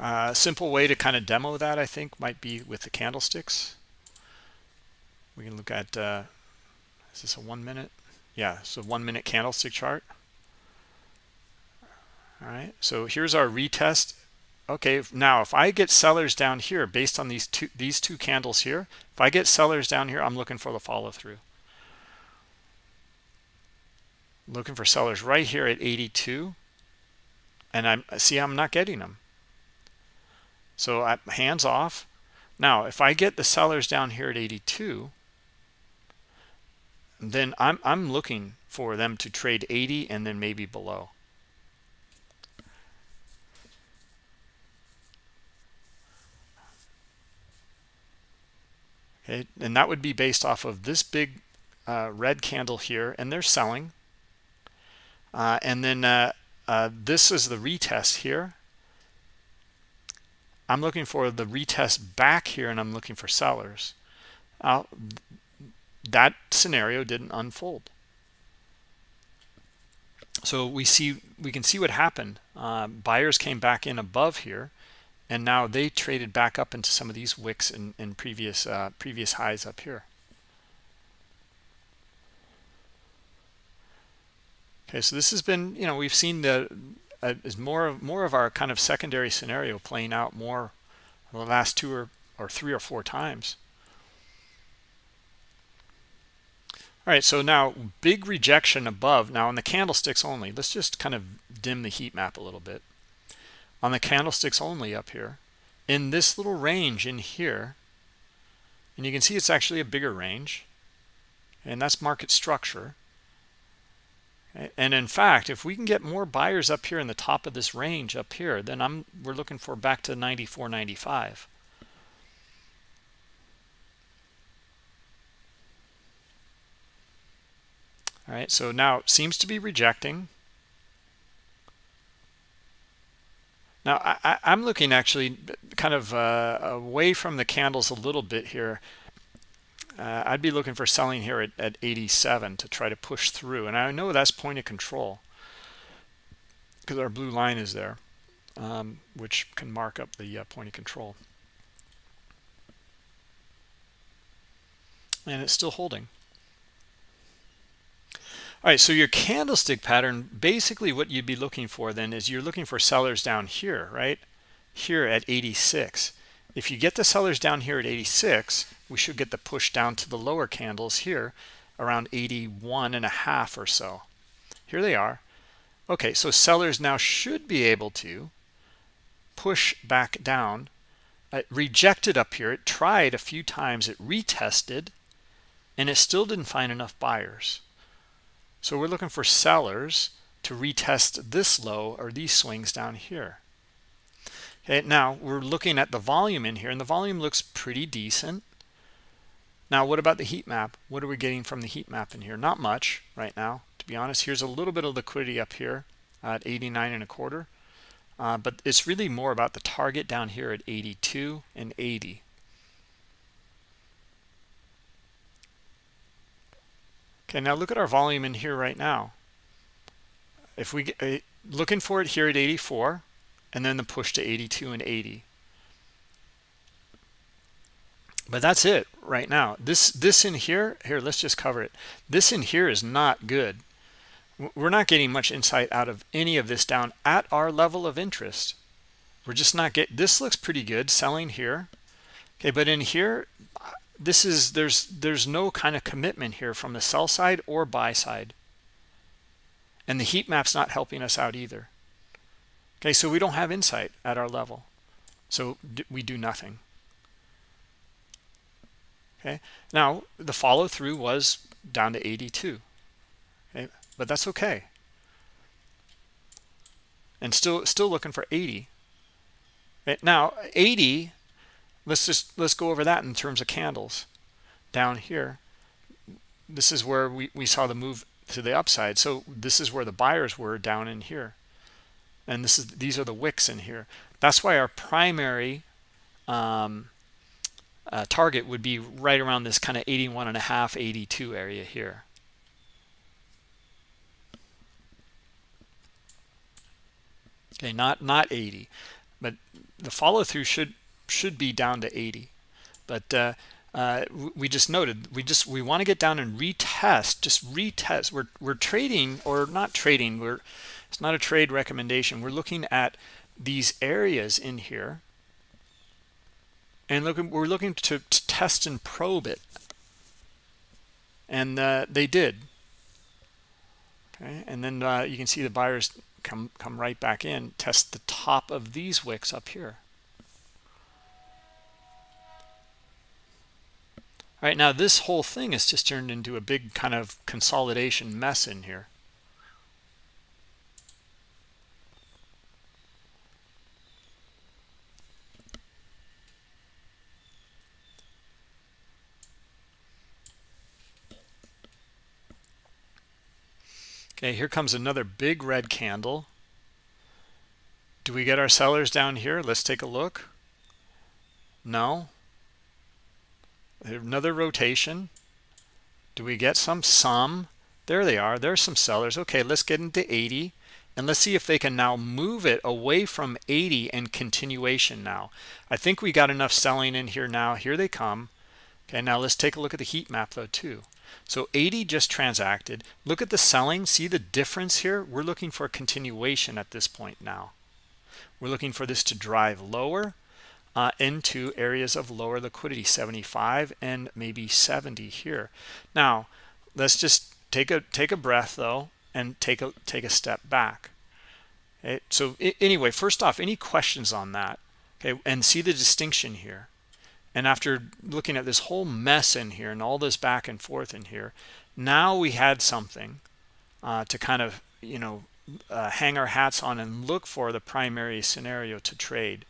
A uh, simple way to kind of demo that, I think, might be with the candlesticks. We can look at, uh, is this a one minute? Yeah, so one minute candlestick chart. All right, so here's our retest. Okay, now if I get sellers down here based on these two these two candles here, if I get sellers down here, I'm looking for the follow through. Looking for sellers right here at 82. And I'm see I'm not getting them. So I, hands off. Now, if I get the sellers down here at 82, then I'm, I'm looking for them to trade 80 and then maybe below. And that would be based off of this big uh, red candle here, and they're selling. Uh, and then uh, uh this is the retest here. I'm looking for the retest back here and I'm looking for sellers. That scenario didn't unfold. So we see we can see what happened. Uh, buyers came back in above here, and now they traded back up into some of these wicks in previous uh, previous highs up here. Okay, so this has been you know we've seen the uh, is more of more of our kind of secondary scenario playing out more the last two or, or three or four times. All right, so now big rejection above. Now on the candlesticks only, let's just kind of dim the heat map a little bit. On the candlesticks only up here, in this little range in here, and you can see it's actually a bigger range, and that's market structure. And in fact, if we can get more buyers up here in the top of this range up here, then I'm we're looking for back to 94.95. All right, so now it seems to be rejecting. Now I, am looking actually kind of uh, away from the candles a little bit here uh, I'd be looking for selling here at, at 87 to try to push through. And I know that's point of control because our blue line is there, um, which can mark up the uh, point of control. And it's still holding. All right, so your candlestick pattern, basically what you'd be looking for then is you're looking for sellers down here, right? Here at 86. If you get the sellers down here at 86, we should get the push down to the lower candles here around 81 and a half or so. Here they are. Okay, so sellers now should be able to push back down. It rejected up here. It tried a few times. It retested, and it still didn't find enough buyers. So we're looking for sellers to retest this low or these swings down here. Okay, now we're looking at the volume in here, and the volume looks pretty decent. Now, what about the heat map? What are we getting from the heat map in here? Not much right now, to be honest. Here's a little bit of liquidity up here at 89 and a quarter. Uh, but it's really more about the target down here at 82 and 80. Okay, now look at our volume in here right now. If we get, uh, looking for it here at 84, and then the push to 82 and 80 but that's it right now. This this in here here let's just cover it. This in here is not good. We're not getting much insight out of any of this down at our level of interest. We're just not get this looks pretty good selling here. Okay but in here this is there's there's no kind of commitment here from the sell side or buy side. And the heat map's not helping us out either. Okay so we don't have insight at our level. So we do nothing. Okay now the follow through was down to 82 okay but that's okay. And still still looking for 80 right now 80 let's just let's go over that in terms of candles. Down here this is where we, we saw the move to the upside. So this is where the buyers were down in here. And this is these are the wicks in here. That's why our primary um, uh, target would be right around this kind of 81 and a half 82 area here. Okay not not 80 but the follow through should should be down to 80 but uh, uh, we just noted we just we want to get down and retest just retest. We're, we're trading or not trading we're it's not a trade recommendation. We're looking at these areas in here and looking we're looking to, to test and probe it. And uh, they did. Okay and then uh, you can see the buyers come come right back in test the top of these wicks up here all right now this whole thing has just turned into a big kind of consolidation mess in here Okay, here comes another big red candle. Do we get our sellers down here? Let's take a look. No. Another rotation. Do we get some? Some. There they are. There's some sellers. Okay, let's get into 80. And let's see if they can now move it away from 80 and continuation now. I think we got enough selling in here now. Here they come. Okay, now let's take a look at the heat map though too. So 80 just transacted. Look at the selling. See the difference here? We're looking for a continuation at this point now. We're looking for this to drive lower uh, into areas of lower liquidity, 75 and maybe 70 here. Now, let's just take a take a breath though and take a take a step back. Okay, so anyway, first off, any questions on that? Okay, and see the distinction here. And after looking at this whole mess in here and all this back and forth in here, now we had something uh, to kind of, you know, uh, hang our hats on and look for the primary scenario to trade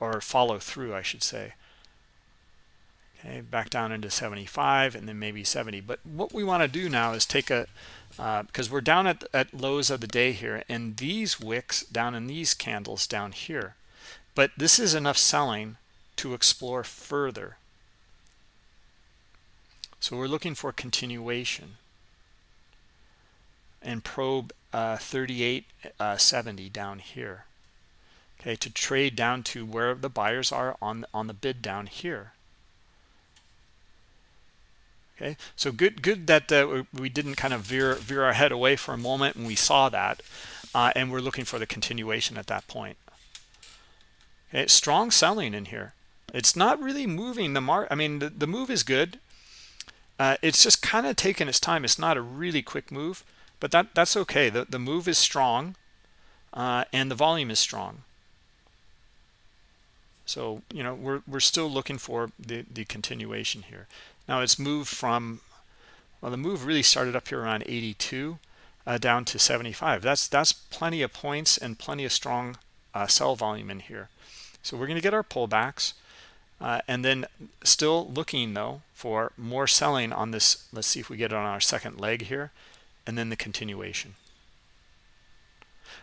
or follow through, I should say. Okay, back down into 75 and then maybe 70. But what we want to do now is take a, uh, because we're down at, at lows of the day here and these wicks down in these candles down here. But this is enough selling to explore further. So we're looking for continuation and probe uh, 3870 uh, down here. Okay, to trade down to where the buyers are on on the bid down here. Okay, so good good that uh, we didn't kind of veer veer our head away for a moment and we saw that, uh, and we're looking for the continuation at that point. Okay, strong selling in here. It's not really moving the mark. I mean, the, the move is good. Uh, it's just kind of taking its time. It's not a really quick move, but that that's okay. The, the move is strong uh, and the volume is strong. So, you know, we're, we're still looking for the, the continuation here. Now it's moved from, well, the move really started up here around 82 uh, down to 75. That's, that's plenty of points and plenty of strong uh, sell volume in here. So we're going to get our pullbacks. Uh, and then still looking though for more selling on this let's see if we get it on our second leg here and then the continuation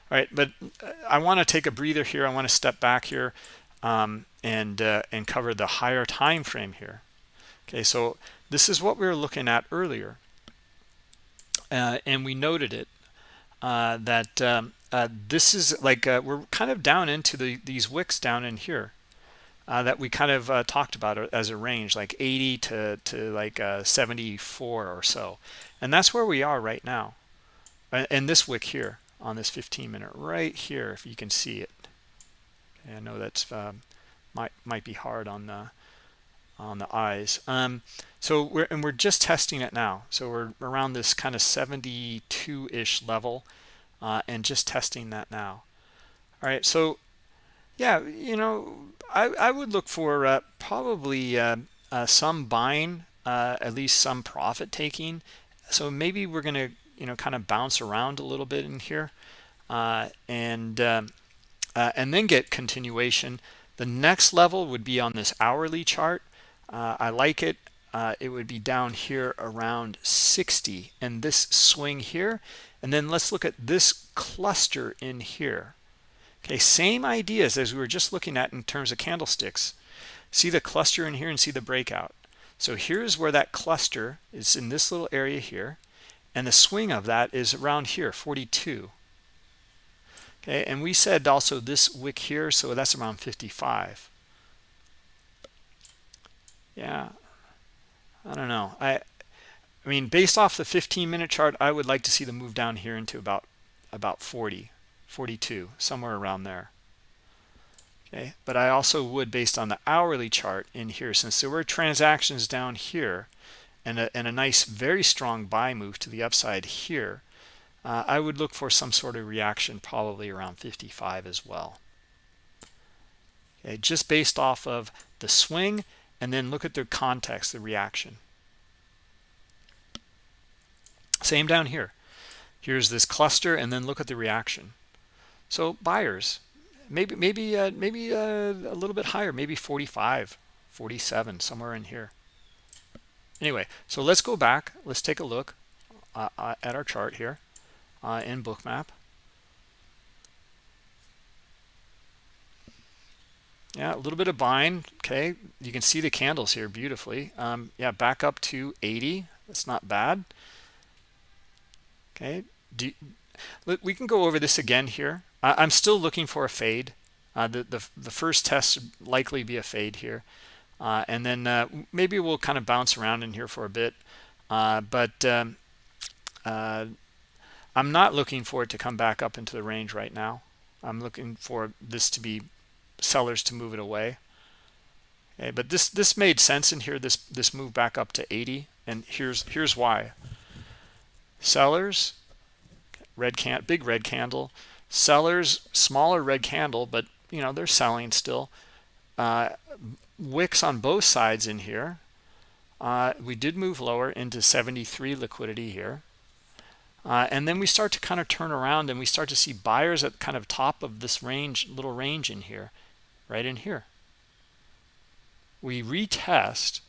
all right but uh, i want to take a breather here i want to step back here um, and uh, and cover the higher time frame here okay so this is what we were looking at earlier uh, and we noted it uh, that um, uh, this is like we're kind of down into the these wicks down in here uh, that we kind of uh, talked about as a range, like 80 to, to like uh, 74 or so. And that's where we are right now. And this wick here on this 15 minute right here, if you can see it. I know that's um, might might be hard on the on the eyes. Um, so we're and we're just testing it now. So we're around this kind of 72-ish level uh, and just testing that now. All right, so yeah, you know, I, I would look for uh, probably uh, uh, some buying, uh, at least some profit taking. So maybe we're going to, you know, kind of bounce around a little bit in here uh, and um, uh, and then get continuation. The next level would be on this hourly chart. I like it. it would be down here around 60 and this swing here. And then let's look at this cluster in here Okay, same ideas as we were just looking at in terms of candlesticks. See the cluster in here and see the breakout. So here's where that cluster is in this little area here. And the swing of that is around here, 42. Okay, and we said also this wick here, so that's around 55. Yeah, I don't know. I, I mean, based off the 15 minute chart, I would like to see the move down here into about about 40. 42 somewhere around there okay but i also would based on the hourly chart in here since there were transactions down here and a, and a nice very strong buy move to the upside here uh, i would look for some sort of reaction probably around 55 as well. Okay just based off of the swing and then look at the context the reaction. Same down here. Here's this cluster and then look at the reaction. So buyers, maybe maybe uh, maybe uh, a little bit higher, maybe 45, 47, somewhere in here. Anyway, so let's go back. Let's take a look uh, uh at our chart here uh, in Bookmap. Yeah, a little bit of buying. Okay, you can see the candles here beautifully. Um, yeah, back up to 80. That's not bad. Okay, Do, we can go over this again here. I'm still looking for a fade. Uh, the, the, the first test likely be a fade here. Uh, and then uh, maybe we'll kind of bounce around in here for a bit. Uh, but um, uh, I'm not looking for it to come back up into the range right now. I'm looking for this to be sellers to move it away. Okay, but this this made sense in here. This this move back up to 80, and here's here's why. Sellers, red can big red candle sellers smaller red candle but you know they're selling still uh, wicks on both sides in here uh, we did move lower into 73 liquidity here uh, and then we start to kind of turn around and we start to see buyers at kind of top of this range little range in here right in here we retest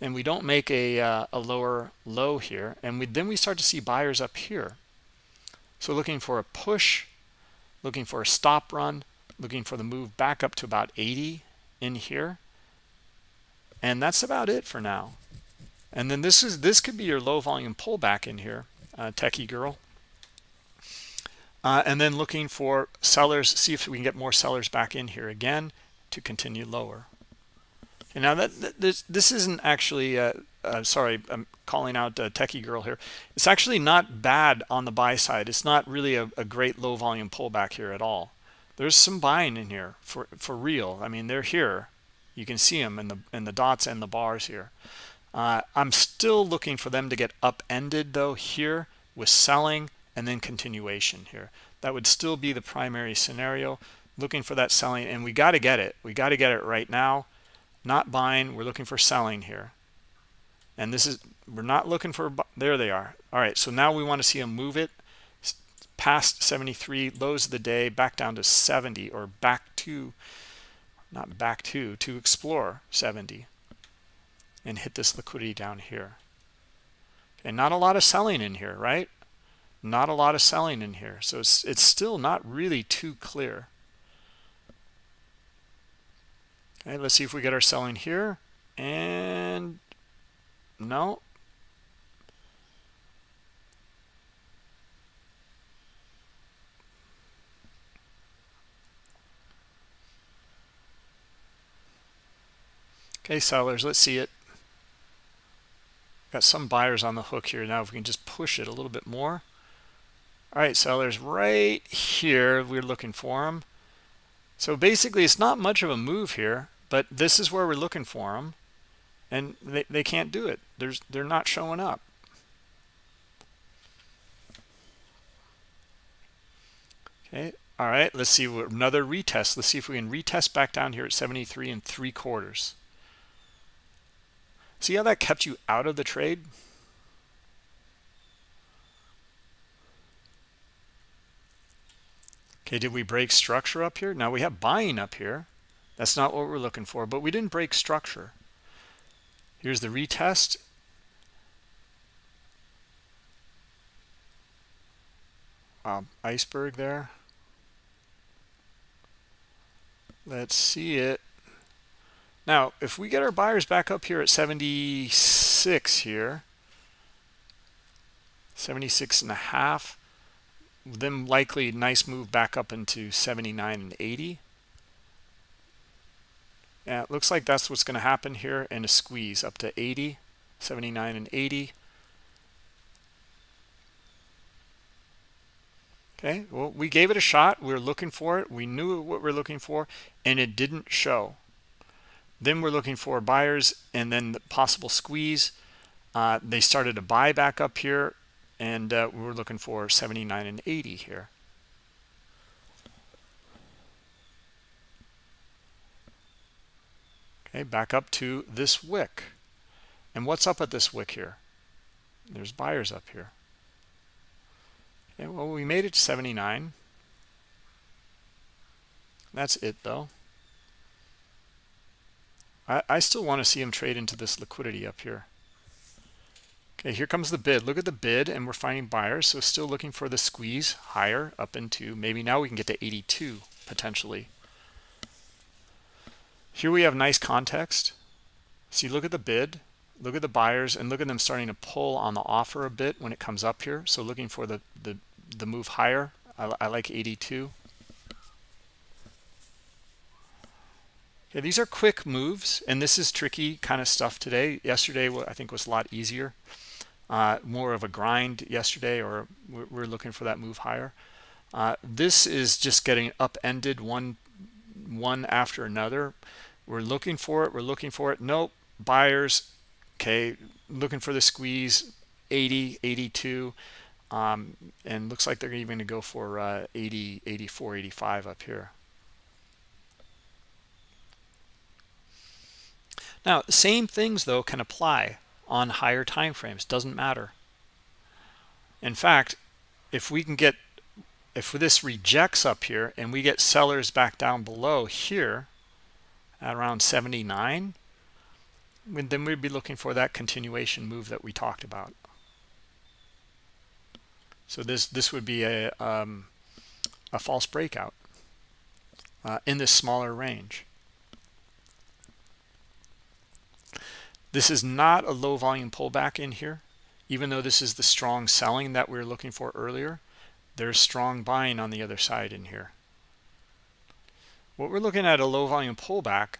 and we don't make a, uh, a lower low here and we, then we start to see buyers up here so looking for a push, looking for a stop run, looking for the move back up to about 80 in here. And that's about it for now. And then this is this could be your low volume pullback in here, uh, techie girl. Uh, and then looking for sellers, see if we can get more sellers back in here again to continue lower. And now that, that this this isn't actually uh, uh, sorry, I'm calling out a techie girl here. It's actually not bad on the buy side. It's not really a, a, great low volume pullback here at all. There's some buying in here for for real. I mean, they're here. You can see them in the in the dots and the bars here. Uh, I'm still looking for them to get upended though here with selling and then continuation here. That would still be the primary scenario. Looking for that selling, and we got to get it. We got to get it right now. Not buying. We're looking for selling here and this is we're not looking for there they are all right so now we want to see them move it past 73 lows of the day back down to 70 or back to not back to to explore 70 and hit this liquidity down here. And not a lot of selling in here right? Not a lot of selling in here. So it's it's still not really too clear. Okay let's see if we get our selling here. And no. Okay, sellers, let's see it. Got some buyers on the hook here. Now if we can just push it a little bit more. All right, sellers right here, we're looking for them. So basically it's not much of a move here, but this is where we're looking for them. And they, they can't do it. There's, they're not showing up. Okay, all right, let's see another retest. Let's see if we can retest back down here at 73 and three quarters. See how that kept you out of the trade? Okay, did we break structure up here? Now we have buying up here. That's not what we're looking for, but we didn't break structure. Here's the retest. Um, iceberg there. Let's see it. Now, if we get our buyers back up here at 76 here, 76 and a half, then likely nice move back up into 79 and 80. Yeah, it looks like that's what's going to happen here and a squeeze up to 80, 79 and 80. Okay, well, we gave it a shot. We were looking for it. We knew what we are looking for, and it didn't show. Then we're looking for buyers and then the possible squeeze. Uh, they started to buy back up here, and uh, we're looking for 79 and 80 here. Okay, back up to this wick. And what's up at this wick here? There's buyers up here. Okay, well, we made it to 79. That's it, though. I, I still want to see him trade into this liquidity up here. Okay, here comes the bid. Look at the bid, and we're finding buyers. So still looking for the squeeze higher up into maybe now we can get to 82 potentially. Here we have nice context. See, look at the bid, look at the buyers, and look at them starting to pull on the offer a bit when it comes up here. So looking for the the the move higher. I, I like 82. Okay, these are quick moves, and this is tricky kind of stuff today. Yesterday, I think was a lot easier. Uh, more of a grind yesterday or we're, looking for that move higher. Uh, this is just getting upended one one after another. We're looking for it we're looking for it. Nope buyers okay looking for the squeeze 80 82 um, and looks like they're even going to go for uh, 80 84 85 up here now same things though can apply on higher time frames doesn't matter. In fact if we can get if this rejects up here and we get sellers back down below here at around 79 then we'd be looking for that continuation move that we talked about. So this this would be a um, a false breakout uh, in this smaller range This is not a low volume pullback in here, even though this is the strong selling that we were looking for earlier. There's strong buying on the other side in here. What we're looking at a low volume pullback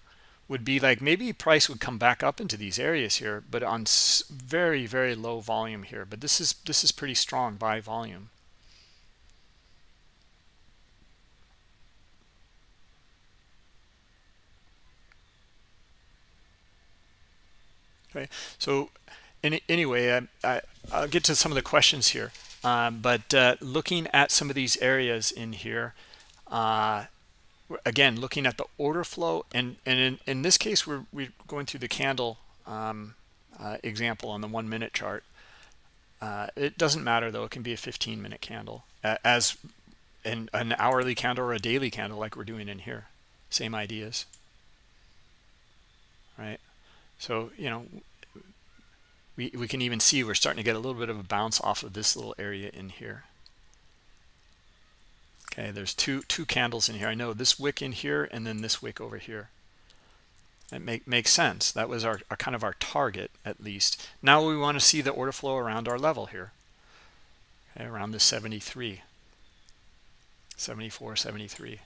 would be like maybe price would come back up into these areas here, but on very, very low volume here. But this is this is pretty strong buy volume. Okay, so any, anyway, I, I, will get to some of the questions here. Um, but uh, looking at some of these areas in here, uh, again, looking at the order flow, and, and in, in this case, we're, we're going through the candle um, uh, example on the one minute chart. Uh, it doesn't matter though, it can be a 15 minute candle as in an hourly candle or a daily candle like we're doing in here. Same ideas, right? So, you know, we, we can even see we're starting to get a little bit of a bounce off of this little area in here. Okay, there's two two candles in here. I know this wick in here and then this wick over here. It make, makes sense. That was our, our kind of our target at least. Now we want to see the order flow around our level here. Okay, around the 73. 74, 73.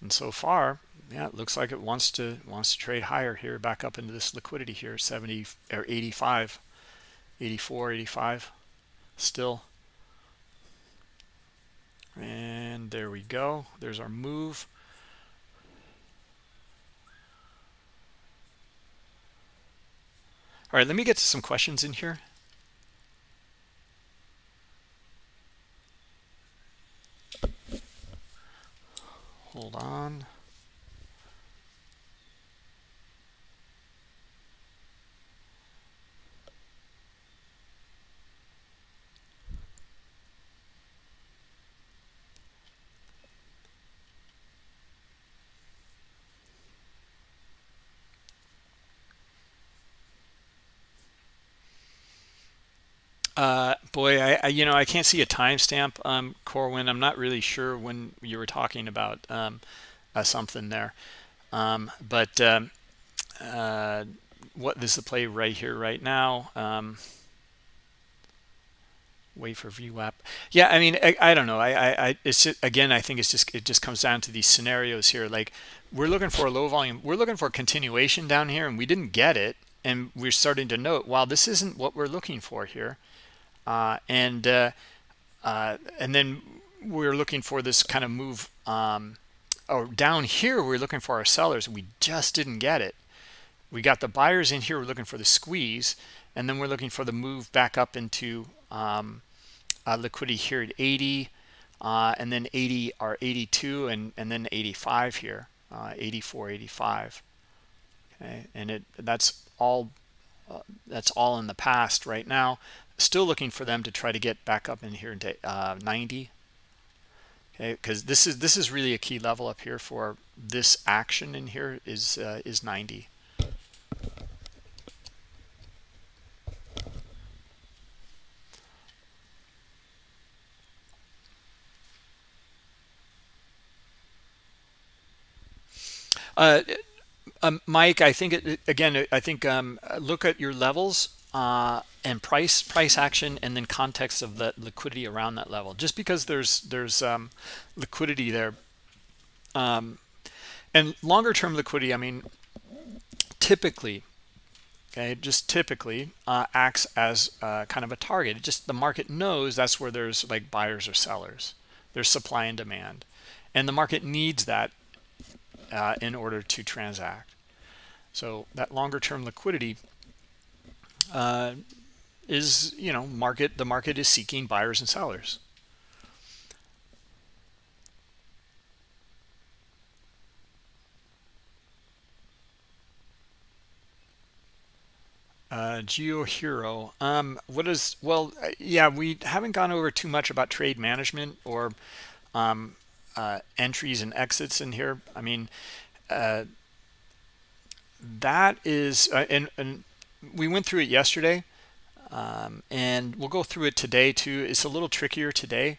and so far yeah it looks like it wants to wants to trade higher here back up into this liquidity here 70 or 85 84 85 still. And there we go. There's our move. All right let me get to some questions in here. Hold on Uh, boy, I, I, you know I can't see a timestamp, um, Corwin. I'm not really sure when you were talking about um, uh, something there, um, but um, uh, what the play right here, right now. Um, wait for VWAP. Yeah, I mean, I, I don't know. I, I, I, it's just, again, I think it's just it just comes down to these scenarios here. Like we're looking for a low volume. We're looking for continuation down here, and we didn't get it, and we're starting to note, wow, this isn't what we're looking for here and uh, uh, and then we're looking for this kind of move um, or down here we're looking for our sellers. We just didn't get it. We got the buyers in here we're looking for the squeeze and then we're looking for the move back up into um, uh, liquidity here at 80 uh, and then 80 or 82 and and then 85 here uh, 84 85 okay and it that's all uh, that's all in the past right now still looking for them to try to get back up in here into uh, 90 okay because this is this is really a key level up here for this action in here is uh, is 90 uh, um, Mike, I think it, again. I think um, look at your levels uh, and price price action and then context of the liquidity around that level. Just because there's there's um, liquidity there. Um, and longer term liquidity I mean typically okay just typically uh, acts as uh, kind of a target. Just the market knows that's where there's like buyers or sellers. There's supply and demand. And the market needs that uh, in order to transact. So that longer term liquidity uh, is you know market the market is seeking buyers and sellers. Uh geo hero um what is well uh, yeah we haven't gone over too much about trade management or um uh entries and exits in here. I mean uh that is uh, and and we went through it yesterday um, and we'll go through it today too. It's a little trickier today.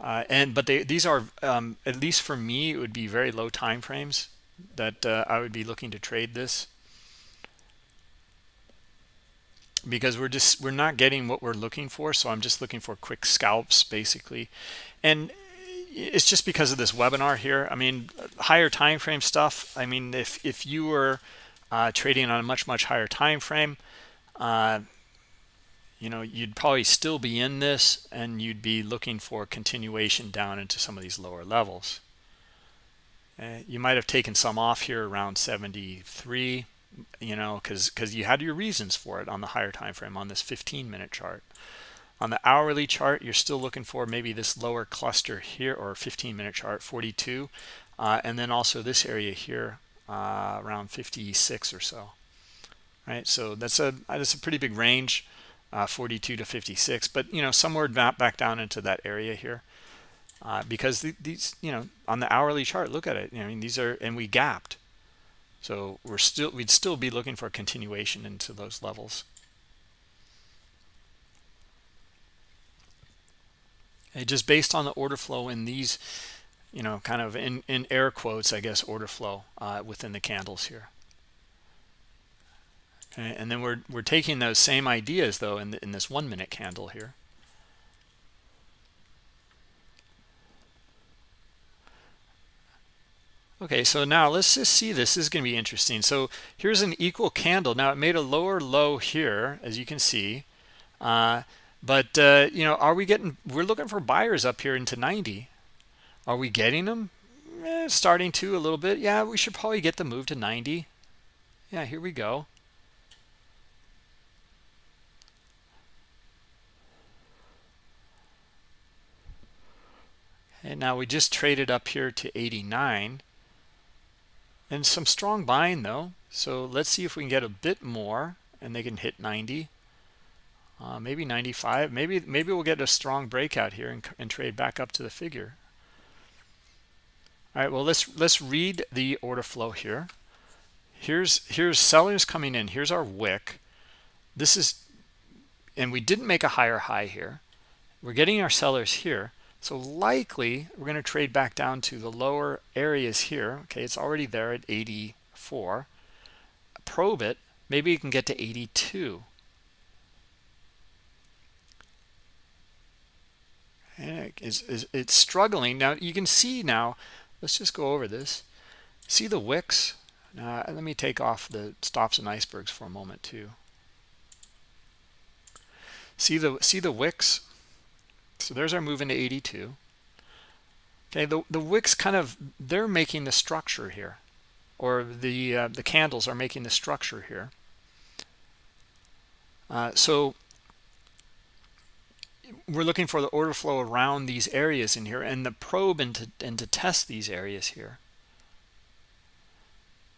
Uh, and but they these are um, at least for me it would be very low time frames that uh, I would be looking to trade this. Because we're just we're not getting what we're looking for so I'm just looking for quick scalps basically. And it's just because of this webinar here. I mean higher time frame stuff i mean if if you were uh, trading on a much much higher time frame uh, you know you'd probably still be in this and you'd be looking for continuation down into some of these lower levels. Uh, you might have taken some off here around 73 you know because because you had your reasons for it on the higher time frame on this 15 minute chart on the hourly chart, you're still looking for maybe this lower cluster here or 15 minute chart, 42. Uh, and then also this area here uh, around 56 or so. Right, so that's a that's a pretty big range, uh, 42 to 56. But you know somewhere back back down into that area here, uh, because the, these you know on the hourly chart, look at it. I mean these are and we gapped, so we're still we'd still be looking for a continuation into those levels. Uh, just based on the order flow in these you know kind of in in air quotes i guess order flow uh, within the candles here okay. and then we're we're taking those same ideas though in, the, in this one minute candle here Okay, so now let's just see this. This is going to be interesting. So here's an equal candle. Now it made a lower low here, as you can see. Uh, but, uh, you know, are we getting, we're looking for buyers up here into 90. Are we getting them? Eh, starting to a little bit. Yeah, we should probably get the move to 90. Yeah, here we go. And now we just traded up here to 89 and some strong buying though so let's see if we can get a bit more and they can hit 90 uh, maybe 95 maybe maybe we'll get a strong breakout here and, and trade back up to the figure all right well let's let's read the order flow here here's here's sellers coming in here's our wick this is and we didn't make a higher high here we're getting our sellers here so likely we're going to trade back down to the lower areas here. Okay, it's already there at 84. Probe it. Maybe you can get to 82. And it's, it's struggling. Now you can see now, let's just go over this. See the wicks? Now let me take off the stops and icebergs for a moment too. See the see the wicks? So there's our move into 82. Okay, the, the wicks kind of, they're making the structure here. Or the, uh, the candles are making the structure here. Uh, so we're looking for the order flow around these areas in here and the probe and to, and to test these areas here.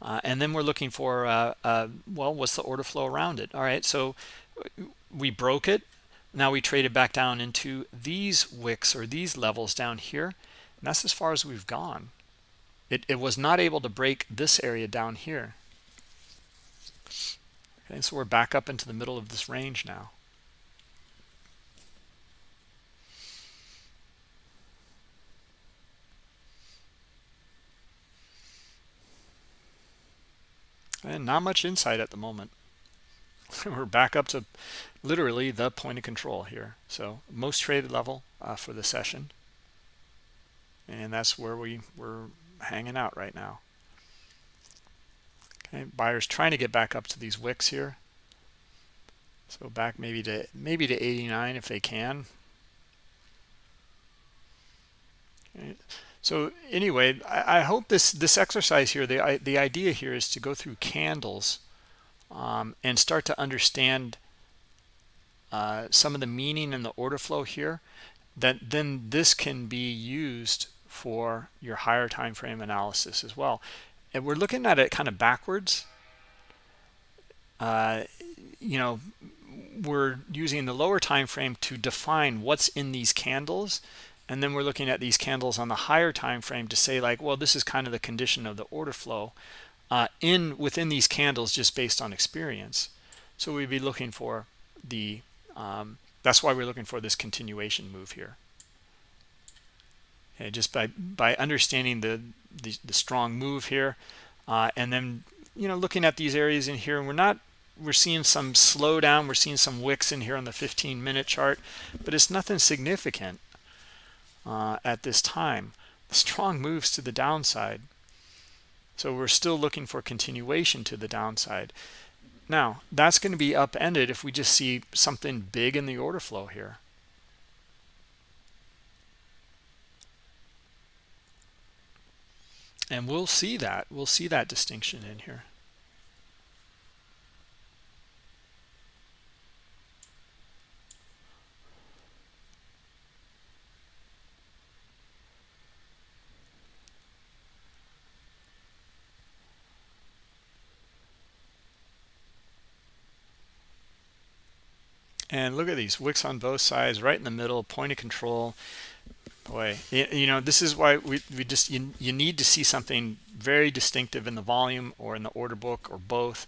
Uh, and then we're looking for, uh, uh, well, what's the order flow around it? All right, so we broke it. Now we traded back down into these wicks or these levels down here. And that's as far as we've gone. It, it was not able to break this area down here. Okay, so we're back up into the middle of this range now. And not much insight at the moment. we're back up to literally the point of control here. So most traded level uh, for the session. And that's where we, we're hanging out right now. Okay, buyers trying to get back up to these wicks here. So back maybe to maybe to 89 if they can. Okay. So anyway, I, I, hope this this exercise here, the the idea here is to go through candles um, and start to understand uh, some of the meaning and the order flow here that then this can be used for your higher time frame analysis as well. And we're looking at it kind of backwards. Uh, you know we're using the lower time frame to define what's in these candles and then we're looking at these candles on the higher time frame to say like well this is kind of the condition of the order flow uh, in within these candles just based on experience. So we'd be looking for the, um, that's why we're looking for this continuation move here. Okay, just by, by understanding the, the, the strong move here uh, and then, you know, looking at these areas in here and we're not, we're seeing some slowdown. We're seeing some wicks in here on the 15 minute chart, but it's nothing significant uh, at this time. Strong moves to the downside so we're still looking for continuation to the downside. Now, that's going to be upended if we just see something big in the order flow here. And we'll see that. We'll see that distinction in here. And look at these wicks on both sides right in the middle point of control. Boy you know this is why we, we just you, you need to see something very distinctive in the volume or in the order book or both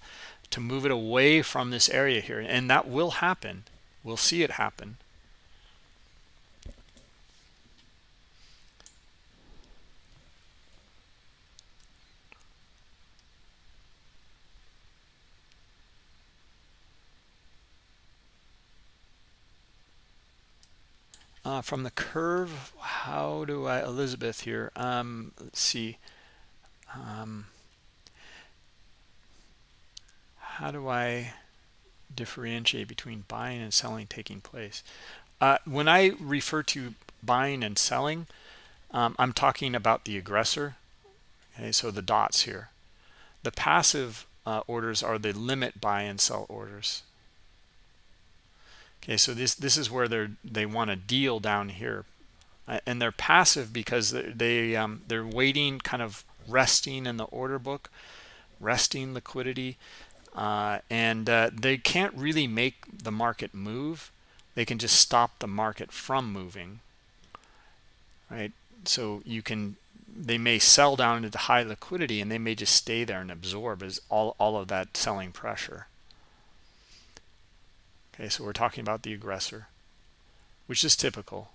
to move it away from this area here. And that will happen. We'll see it happen Uh, from the curve, how do I, Elizabeth here, um, let's see. um, how do I differentiate between buying and selling taking place? Uh, when I refer to buying and selling, um, I'm talking about the aggressor. Okay, so the dots here. The passive uh, orders are the limit buy and sell orders. Okay, so this this is where they're they want to deal down here, uh, and they're passive because they, um, they're waiting, kind of resting in the order book, resting liquidity, uh, and uh, they can't really make the market move. They can just stop the market from moving, right? So you can they may sell down into high liquidity and they may just stay there and absorb as all, all of that selling pressure. Okay, so we're talking about the aggressor, which is typical.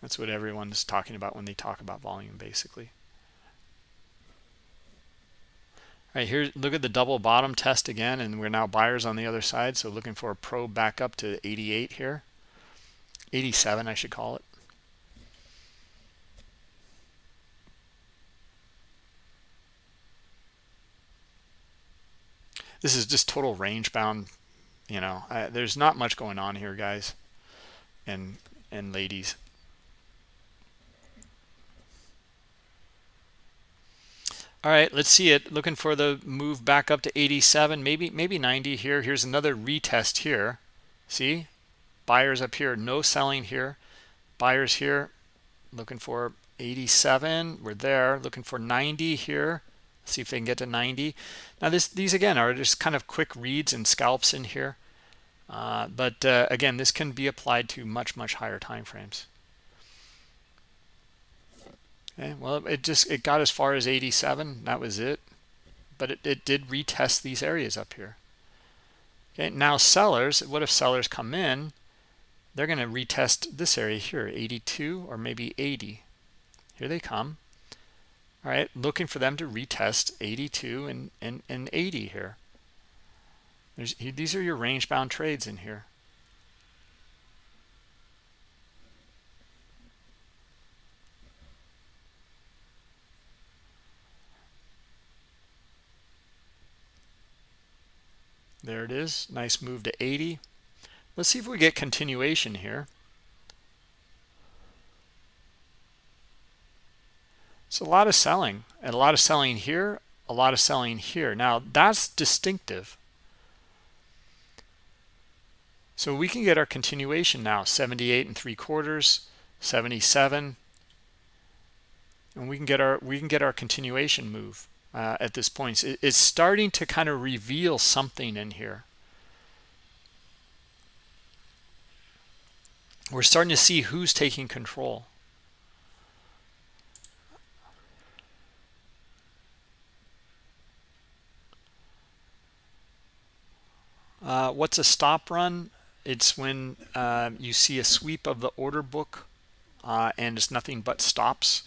That's what everyone's talking about when they talk about volume, basically. All right, here, look at the double bottom test again, and we're now buyers on the other side. So looking for a probe back up to 88 here. 87, I should call it. This is just total range bound you know I, there's not much going on here guys and and ladies. All right let's see it. Looking for the move back up to 87 maybe maybe 90 here. Here's another retest here. See? Buyers up here no selling here. Buyers here looking for 87 we're there. Looking for 90 here see if they can get to 90 now this these again are just kind of quick reads and scalps in here. Uh, but uh, again this can be applied to much much higher time frames okay well it just it got as far as 87 that was it. But it, it did retest these areas up here. Okay now sellers what if sellers come in they're going to retest this area here 82 or maybe 80 here they come all right? Looking for them to retest 82 and and, and 80 here. There's, these are your range bound trades in here. There it is. Nice move to 80 let's see if we get continuation here It's a lot of selling and a lot of selling here, a lot of selling here. Now that's distinctive. So we can get our continuation now, 78 and three quarters, 77. And we can get our we can get our continuation move uh, at this point. It's starting to kind of reveal something in here. We're starting to see who's taking control. Uh, what's a stop run? It's when uh, you see a sweep of the order book uh, and it's nothing but stops.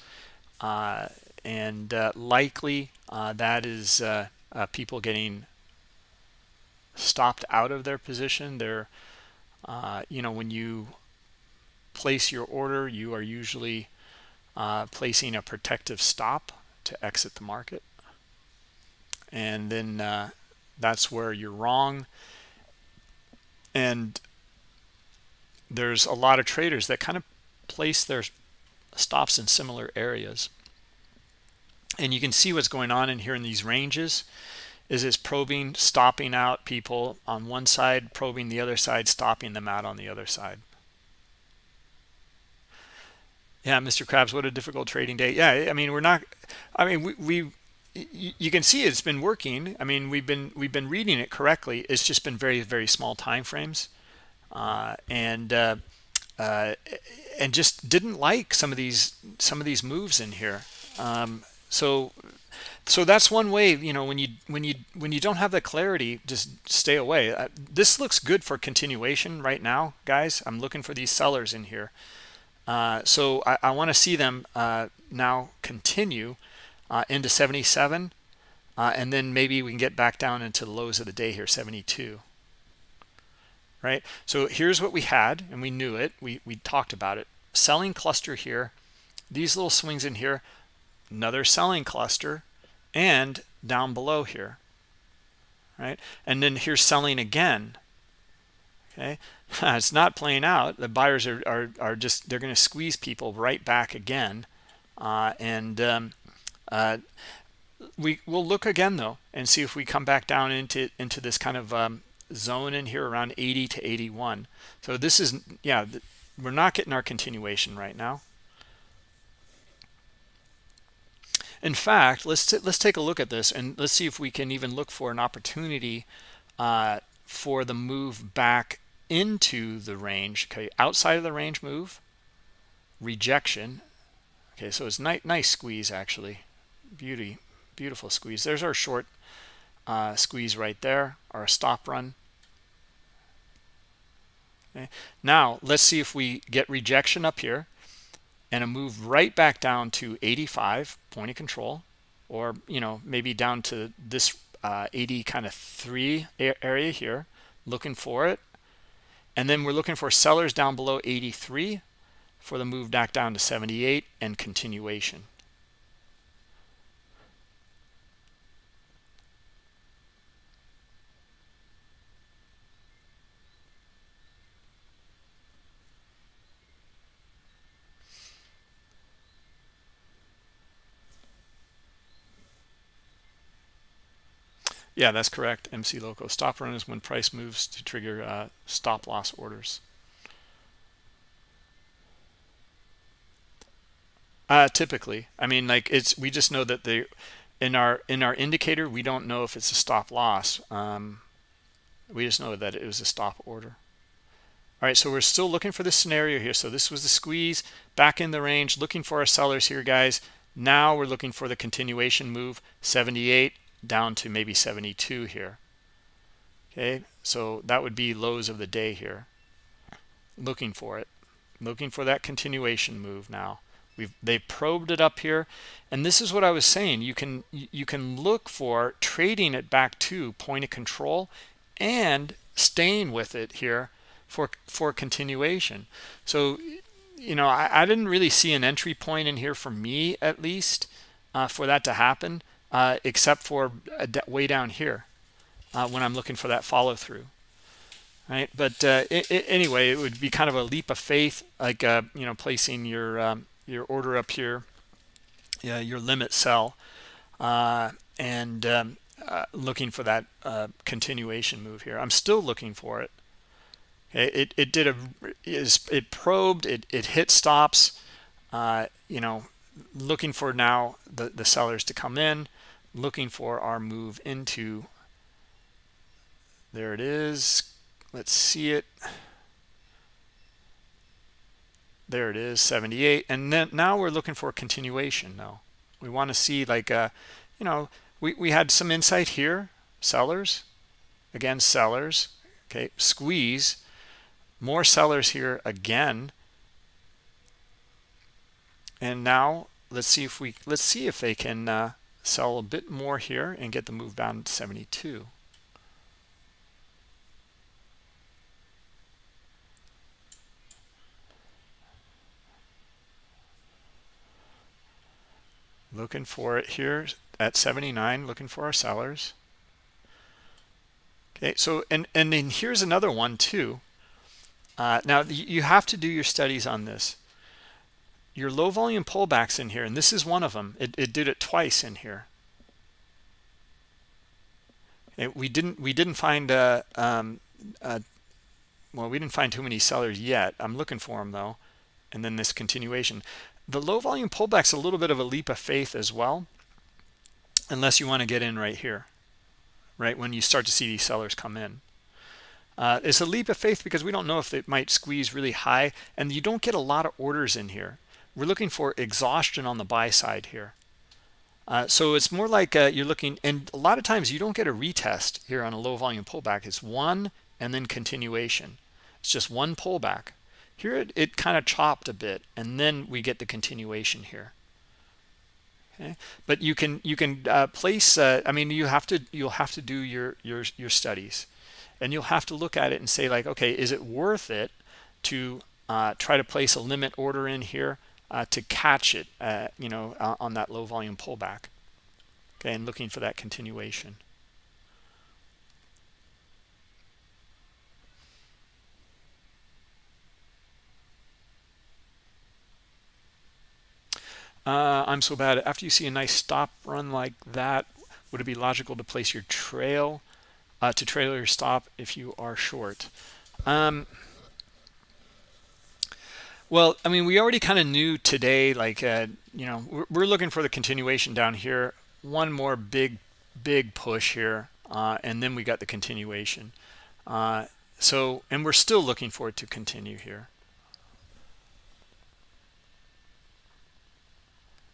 Uh, and uh, likely that is people getting stopped out of their position. They're, you know, when you place your order, you are usually placing a protective stop to exit the market. And then that's where you're wrong and there's a lot of traders that kind of place their stops in similar areas. And you can see what's going on in here in these ranges is it's probing stopping out people on one side probing the other side stopping them out on the other side. Yeah mr krabs what a difficult trading day. Yeah i mean we're not i mean we, we you can see it's been working. I mean we've been we've been reading it correctly. It's just been very very small time frames. Uh, and uh, uh, and just didn't like some of these some of these moves in here. Um, so so that's one way you know when you when you when you don't have the clarity just stay away. Uh, this looks good for continuation right now guys. I'm looking for these sellers in here. Uh, so i, I want to see them uh, now continue uh, into 77 uh, and then maybe we can get back down into the lows of the day here 72 right? So here's what we had and we knew it. We we talked about it. Selling cluster here these little swings in here another selling cluster and down below here. Right? And then here's selling again. Okay? It's not playing out. The buyers are are, are just they're going to squeeze people right back again uh, and um, uh, we will look again though and see if we come back down into into this kind of um, zone in here around 80 to 81 so this is yeah we're not getting our continuation right now. In fact let's let's take a look at this and let's see if we can even look for an opportunity uh, for the move back into the range. Okay outside of the range move rejection. Okay so it's nice nice squeeze actually beauty beautiful squeeze. There's our short uh, squeeze right there our stop run. Okay. Now let's see if we get rejection up here and a move right back down to 85 point of control or you know maybe down to this uh, 80 kind of three area here looking for it. And then we're looking for sellers down below 83 for the move back down to 78 and continuation. Yeah, that's correct. MC Loco. Stop run is when price moves to trigger uh, stop loss orders. Uh, typically, I mean, like it's we just know that the in our in our indicator we don't know if it's a stop loss. Um, we just know that it was a stop order. All right, so we're still looking for the scenario here. So this was the squeeze back in the range, looking for our sellers here, guys. Now we're looking for the continuation move, 78 down to maybe 72 here. Okay so that would be lows of the day here. Looking for it. Looking for that continuation move now. We've they probed it up here. And this is what i was saying. You can you can look for trading it back to point of control and staying with it here for for continuation. So you know i, I didn't really see an entry point in here for me at least uh, for that to happen uh, except for way down here uh, when I'm looking for that follow through. Right, but uh, it, it, anyway, it would be kind of a leap of faith, like uh, you know, placing your um, your order up here, your limit sell, uh, and um, uh, looking for that continuation move here. I'm still looking for it. It it did a it probed, it it hit stops, you know, looking for now the the sellers to come in looking for our move into. There it is. Let's see it. There it is 78 and then now we're looking for a continuation now we want to see like uh, you know we, we had some insight here. Sellers. Again sellers. Okay squeeze. More sellers here again. And now let's see if we let's see if they can uh, sell a bit more here and get the move down to 72 looking for it here at 79 looking for our sellers. Okay so and and then here's another one too. Uh, now you have to do your studies on this your low volume pullbacks in here and this is one of them. It, it did it twice in here. It, we didn't we didn't find a, um, a, well we didn't find too many sellers yet. I'm looking for them though. And then this continuation. The low volume pullback's a little bit of a leap of faith as well unless you want to get in right here right when you start to see these sellers come in. Uh, it's a leap of faith because we don't know if it might squeeze really high and you don't get a lot of orders in here we're looking for exhaustion on the buy side here. Uh, so it's more like uh, you're looking, and a lot of times you don't get a retest here on a low volume pullback. It's one and then continuation. It's just one pullback. Here it, it kind of chopped a bit, and then we get the continuation here. Okay, but you can you can uh, place. Uh, I mean, you have to you'll have to do your your your studies, and you'll have to look at it and say like, okay, is it worth it to uh, try to place a limit order in here uh, to catch it, uh, you know, uh, on that low volume pullback. Okay, and looking for that continuation. Uh, I'm so bad. After you see a nice stop run like that, would it be logical to place your trail uh, to trail your stop if you are short? Um, well, I mean, we already kind of knew today, like, uh, you know, we're, we're, looking for the continuation down here. One more big, big push here, uh, and then we got the continuation. Uh, so, and we're still looking for it to continue here.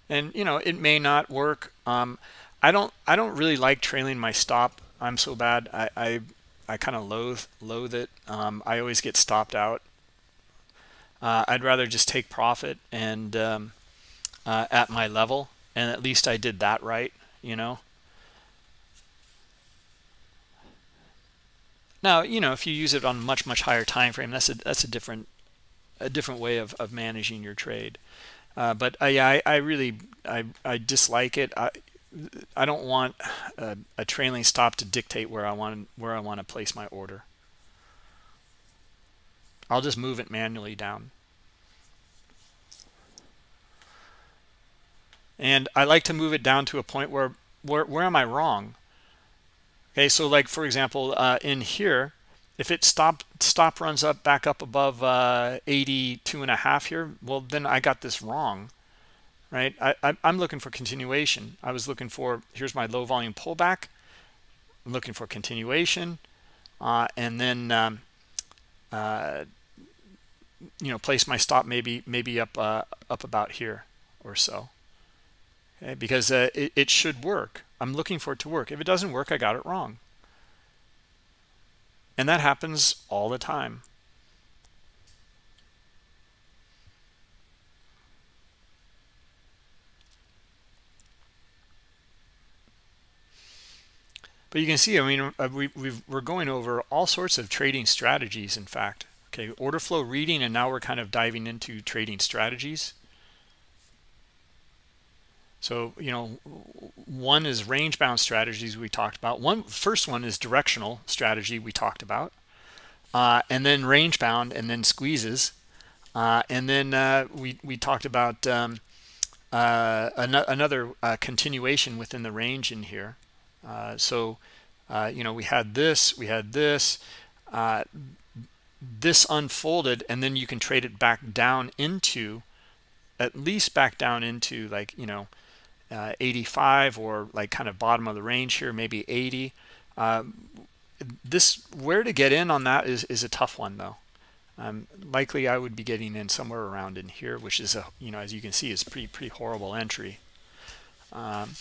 And, you know, it may not work. Um, I don't, I don't really like trailing my stop. I'm so bad. I, I, I kind of loathe, loathe it. Um, I always get stopped out uh, I'd rather just take profit and um, uh, at my level, and at least I did that right, you know. Now, you know, if you use it on much much higher time frame, that's a that's a different a different way of of managing your trade. Uh, but I, I I really I I dislike it. I I don't want a, a trailing stop to dictate where I want where I want to place my order. I'll just move it manually down. And I like to move it down to a point where, where, where am I wrong? Okay, so like, for example, uh, in here, if it stop stop runs up back up above uh, 82 and a half here, well, then I got this wrong, right? I, I, I'm looking for continuation. I was looking for, here's my low volume pullback. I'm looking for continuation. Uh, and then um, uh, you know place my stop maybe maybe up uh, up about here or so. Okay because uh, it, it should work. I'm looking for it to work. If it doesn't work i got it wrong. And that happens all the time. But you can see i mean uh, we, we are going over all sorts of trading strategies in fact Okay, order flow reading, and now we're kind of diving into trading strategies. So, you know, one is range bound strategies we talked about. One first one is directional strategy we talked about. Uh, and then range bound and then squeezes. Uh, and then uh, we, we talked about um, uh, an another uh, continuation within the range in here. Uh, so, you know, we had this, we had this this unfolded and then you can trade it back down into at least back down into like you know uh, 85 or like kind of bottom of the range here maybe 80 um, this where to get in on that is is a tough one though. Um, likely I would be getting in somewhere around in here which is a you know as you can see is pretty pretty horrible entry. Um,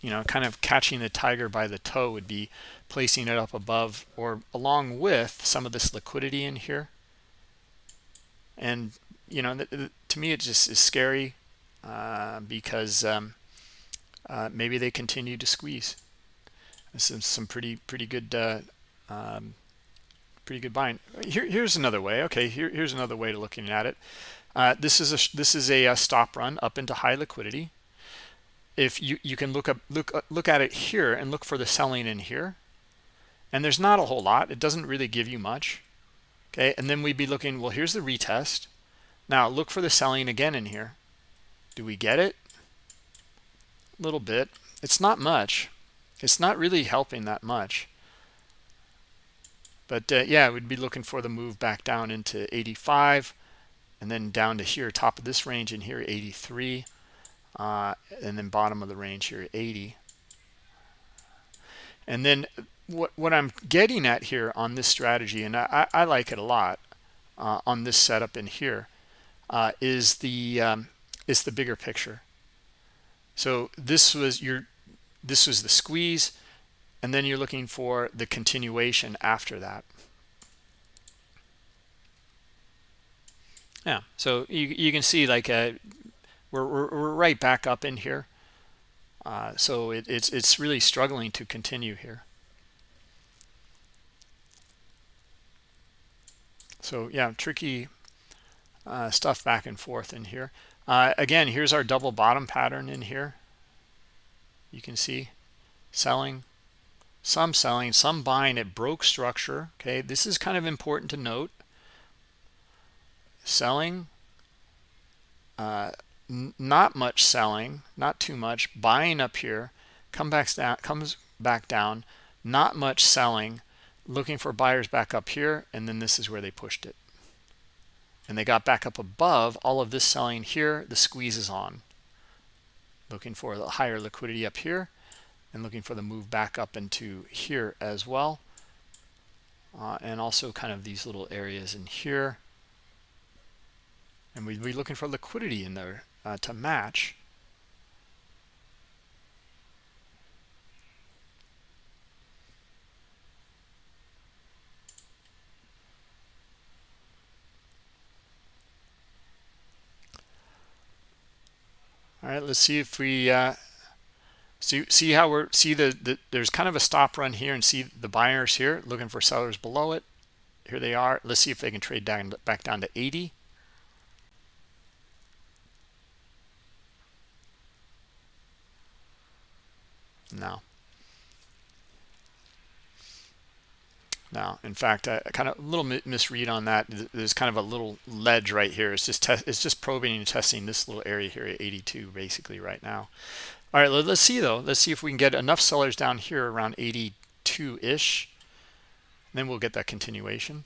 you know kind of catching the tiger by the toe would be placing it up above or along with some of this liquidity in here. And you know to me it just is scary uh, because um, uh, maybe they continue to squeeze. This is some pretty pretty good uh, um, pretty good buying. Here here's another way. Okay here, here's another way to looking at it. Uh, this is a this is a, a stop run up into high liquidity if you you can look up look uh, look at it here and look for the selling in here. And there's not a whole lot. It doesn't really give you much. Okay? And then we'd be looking well here's the retest. Now look for the selling again in here. Do we get it? A little bit. It's not much. It's not really helping that much. But uh, yeah we'd be looking for the move back down into 85 and then down to here top of this range in here 83 uh, and then bottom of the range here 80 and then what what I'm getting at here on this strategy and I, I like it a lot uh, on this setup in here uh, is the um, is the bigger picture. So this was your this was the squeeze and then you're looking for the continuation after that. Yeah so you, you can see like a we're, we're, we're right back up in here. Uh, so it, it's, it's really struggling to continue here. So yeah, tricky, uh, stuff back and forth in here. Uh, again, here's our double bottom pattern in here. You can see selling, some selling, some buying. It broke structure. Okay, this is kind of important to note. Selling, uh, not much selling, not too much. Buying up here, come back down, comes back down. Not much selling, looking for buyers back up here, and then this is where they pushed it. And they got back up above all of this selling here. The squeeze is on. Looking for the higher liquidity up here and looking for the move back up into here as well. Uh, and also kind of these little areas in here. And we'd be looking for liquidity in there uh, to match. All right, let's see if we uh, see see how we're see the, the there's kind of a stop run here and see the buyers here looking for sellers below it. Here they are. Let's see if they can trade down back down to 80. No. No, in fact, I kind of a little misread on that. There's kind of a little ledge right here. It's just it's just probing and testing this little area here at 82 basically right now. All right, let's see though. Let's see if we can get enough sellers down here around 82-ish. Then we'll get that continuation.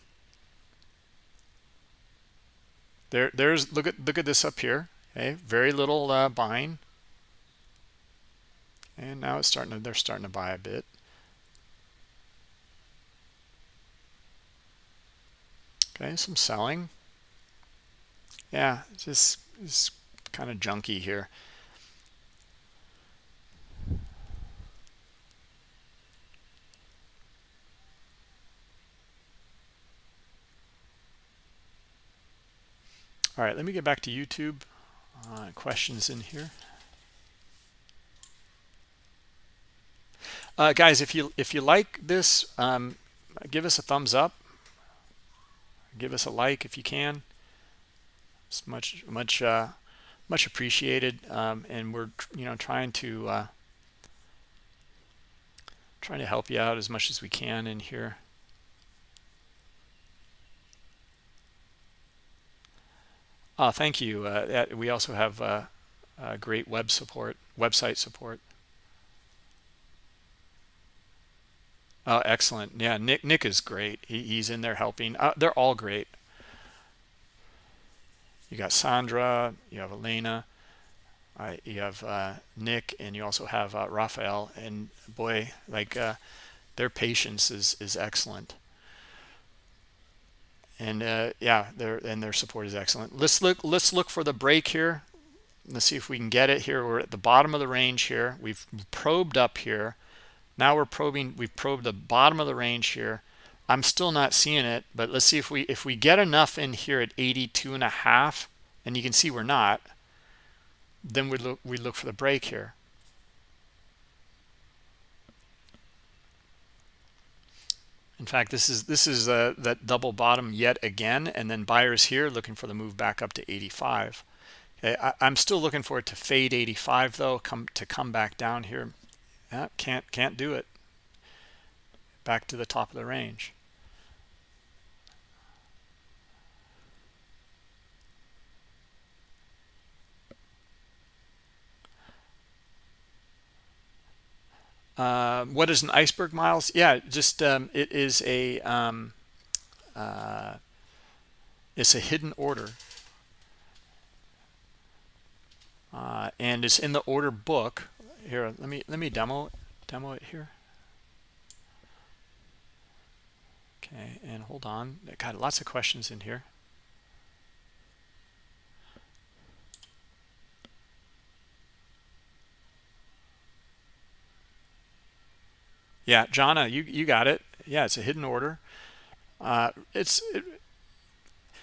There, there's look at look at this up here. Okay, very little uh, buying, and now it's starting to they're starting to buy a bit. Okay, some selling. Yeah, just kind of junky here. All right, let me get back to YouTube. Uh, questions in here. Uh, guys, if you if you like this, um, give us a thumbs up. Give us a like if you can. It's much much uh, much appreciated. Um, and we're you know trying to uh, trying to help you out as much as we can in here. Oh thank you. Uh, we also have uh, great web support website support Oh, excellent. Yeah, Nick Nick is great. He, he's in there helping. Uh, they're all great. You got Sandra, you have Elena, uh, you have uh, Nick, and you also have uh, Raphael. And boy, like uh, their patience is is excellent. And uh, yeah, their and their support is excellent. Let's look. Let's look for the break here. Let's see if we can get it here. We're at the bottom of the range here. We've probed up here now we're probing we've probed the bottom of the range here. I'm still not seeing it but let's see if we if we get enough in here at 82 and a half and you can see we're not then we look we look for the break here. In fact this is this is uh, that double bottom yet again and then buyers here looking for the move back up to 85 okay I, i'm still looking for it to fade 85 though come to come back down here yeah, can't can't do it. Back to the top of the range. Uh, what is an iceberg miles? Yeah, just um, it is a um, uh, it's a hidden order, uh, and it's in the order book here let me let me demo demo it here. Okay and hold on. Got lots of questions in here. Yeah Jana you you got it. Yeah it's a hidden order. Uh, it's it,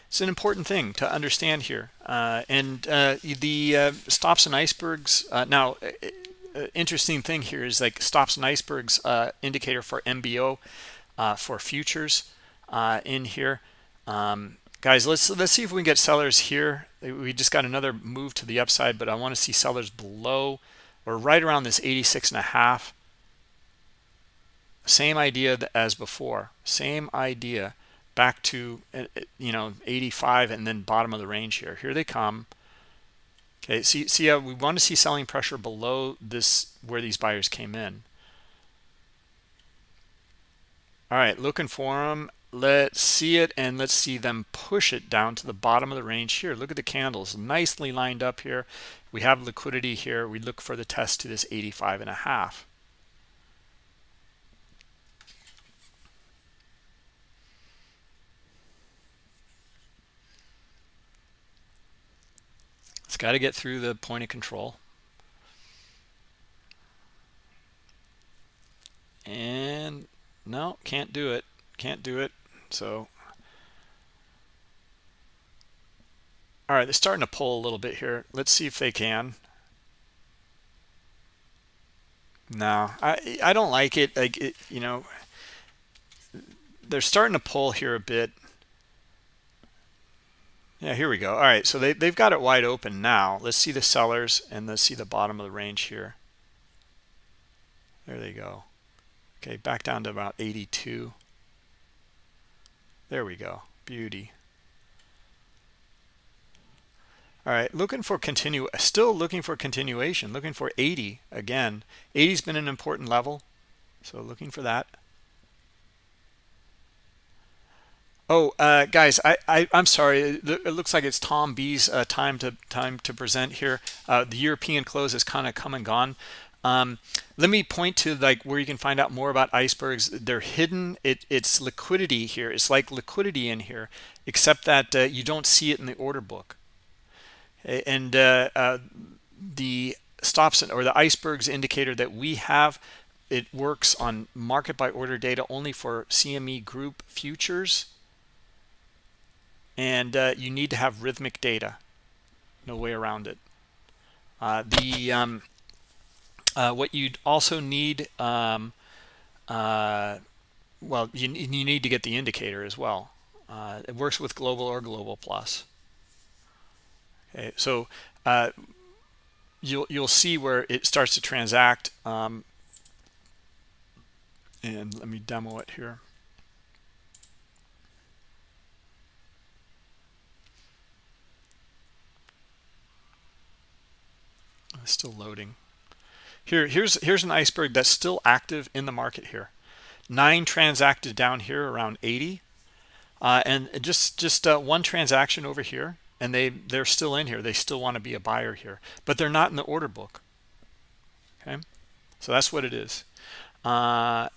it's an important thing to understand here. Uh, and uh, the uh, stops and icebergs uh, now interesting thing here is like stops and icebergs uh, indicator for MBO uh, for futures uh, in here. Um, guys let's let's see if we can get sellers here. We just got another move to the upside but i want to see sellers below or right around this 86 and a half. Same idea as before. Same idea. Back to uh, uh, you know 85 and then bottom of the range here. Here they come okay see see how we want to see selling pressure below this where these buyers came in. All right looking for them let's see it and let's see them push it down to the bottom of the range here. Look at the candles nicely lined up here. We have liquidity here. We look for the test to this 85 and a half it's got to get through the point of control and no can't do it can't do it so, all right, they're starting to pull a little bit here. Let's see if they can. No, I I don't like it. Like it, you know, they're starting to pull here a bit. Yeah, here we go. All right, so they, they've got it wide open now. Let's see the sellers and let's see the bottom of the range here. There they go. Okay, back down to about 82. There we go. Beauty. All right, looking for continue, still looking for continuation, looking for 80 again. 80's been an important level, so looking for that. Oh, uh, guys, I, I I'm sorry. It, looks like it's Tom B's uh, time to time to present here. Uh, the European close has kind of come and gone. Um, let me point to like where you can find out more about icebergs. They're hidden. It, it's liquidity here. It's like liquidity in here, except that uh, you don't see it in the order book. And uh, uh, the stops or the icebergs indicator that we have, it works on market by order data only for CME group futures. And uh, you need to have Rithmic data. No way around it. Uh, the um, uh, what you'd also need, um, uh, well, you, you need to get the indicator as well. Uh, it works with global or global plus. Okay, so uh, you'll you'll see where it starts to transact. Um, and let me demo it here. It's still loading. Here, here's here's an iceberg that's still active in the market here. Nine transacted down here around 80, uh, and just just uh, one transaction over here, and they they're still in here. They still want to be a buyer here, but they're not in the order book. Okay, so that's what it is. Uh,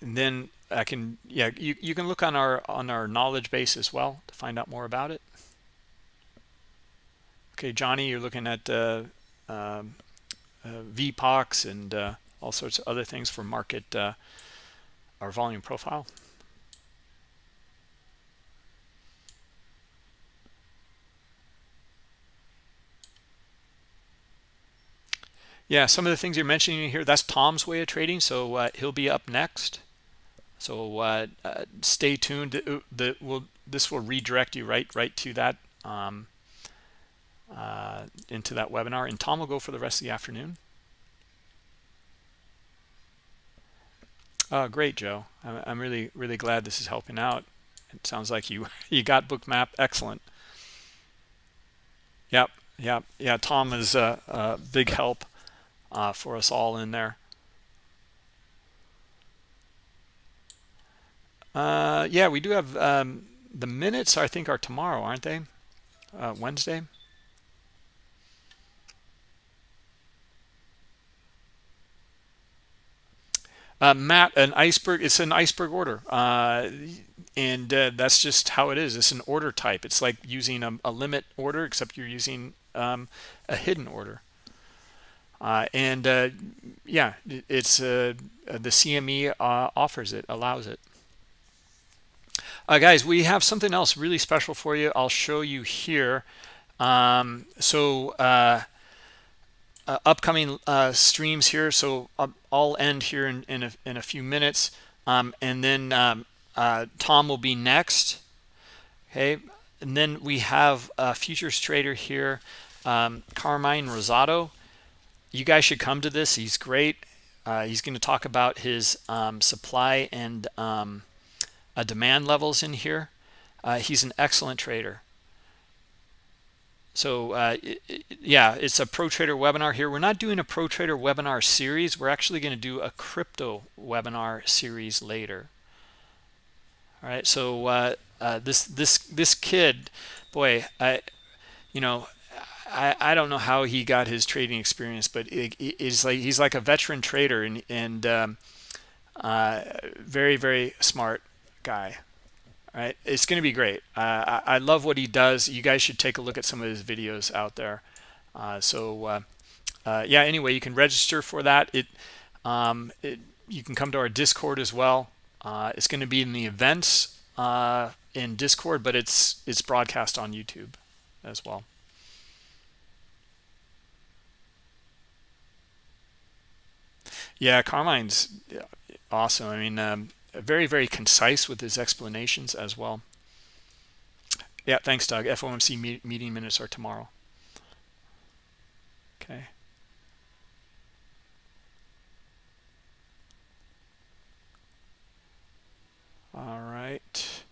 and then I can yeah you you can look on our on our knowledge base as well to find out more about it. Okay, Johnny, you're looking at uh, um, uh, VPOCs and uh, all sorts of other things for market uh, our volume profile. Yeah, some of the things you're mentioning here, that's Tom's way of trading, so uh, he'll be up next. So uh, uh, stay tuned. The, the, will this will redirect you right right to that um, uh, into that webinar. And Tom will go for the rest of the afternoon. Oh, great, Joe. I'm really, really glad this is helping out. It sounds like you you got Bookmap. Excellent. Yep, yep, yeah. Tom is a, a big help uh, for us all in there. Uh, yeah, we do have um, the minutes. I think are tomorrow, aren't they? Uh, Wednesday. Uh, Matt, an iceberg, it's an iceberg order. Uh, and uh, that's just how it is. It's an order type. It's like using a, a limit order, except you're using um, a hidden order. Uh, and uh, yeah, it's uh, the CME offers it, allows it. guys, we have something else really special for you. I'll show you here. Um, so upcoming streams here. So I'll, end here in, in, a, in a few minutes. Um, and then um, uh, Tom will be next. Okay. and then we have a futures trader here, um, Carmine Rosado. You guys should come to this. He's great. Uh, he's going to talk about his um, supply and um, uh, demand levels in here. Uh, he's an excellent trader. So uh, yeah, it's a Pro Trader webinar here. We're not doing a Pro Trader webinar series. We're actually going to do a crypto webinar series later. All right, so uh, uh, this this this kid, boy, I, you know, I, I don't know how he got his trading experience, but it, it's like he's like a veteran trader and and um, uh, very very smart guy. Right, it's going to be great. Uh, I, I, love what he does. You guys should take a look at some of his videos out there. Uh, so uh, uh, yeah, anyway, you can register for that. It, um, it you can come to our Discord as well. Uh, it's going to be in the events in Discord, but it's it's broadcast on YouTube as well. Yeah, Carmine's awesome. I mean, um, very, very concise with his explanations as well. Yeah, thanks, Doug. FOMC meeting minutes are tomorrow. Okay. All right.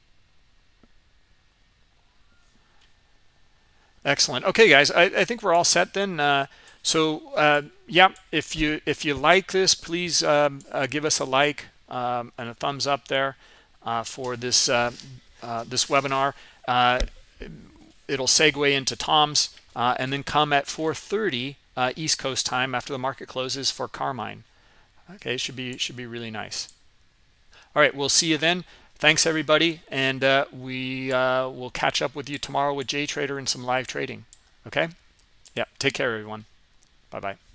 Excellent. Okay, guys, I, I think we're all set then. Uh, so uh, yeah if you if you like this please um, uh, give us a like um, and a thumbs up there uh, for this uh, uh, this webinar. Uh, it'll segue into tom's and then come at 4:30 east coast time after the market closes for carmine. Okay it should be should be really nice. All right we'll see you then. Thanks everybody and we will catch up with you tomorrow with jay trader and some live trading. Okay? Yeah take care everyone. Bye-bye.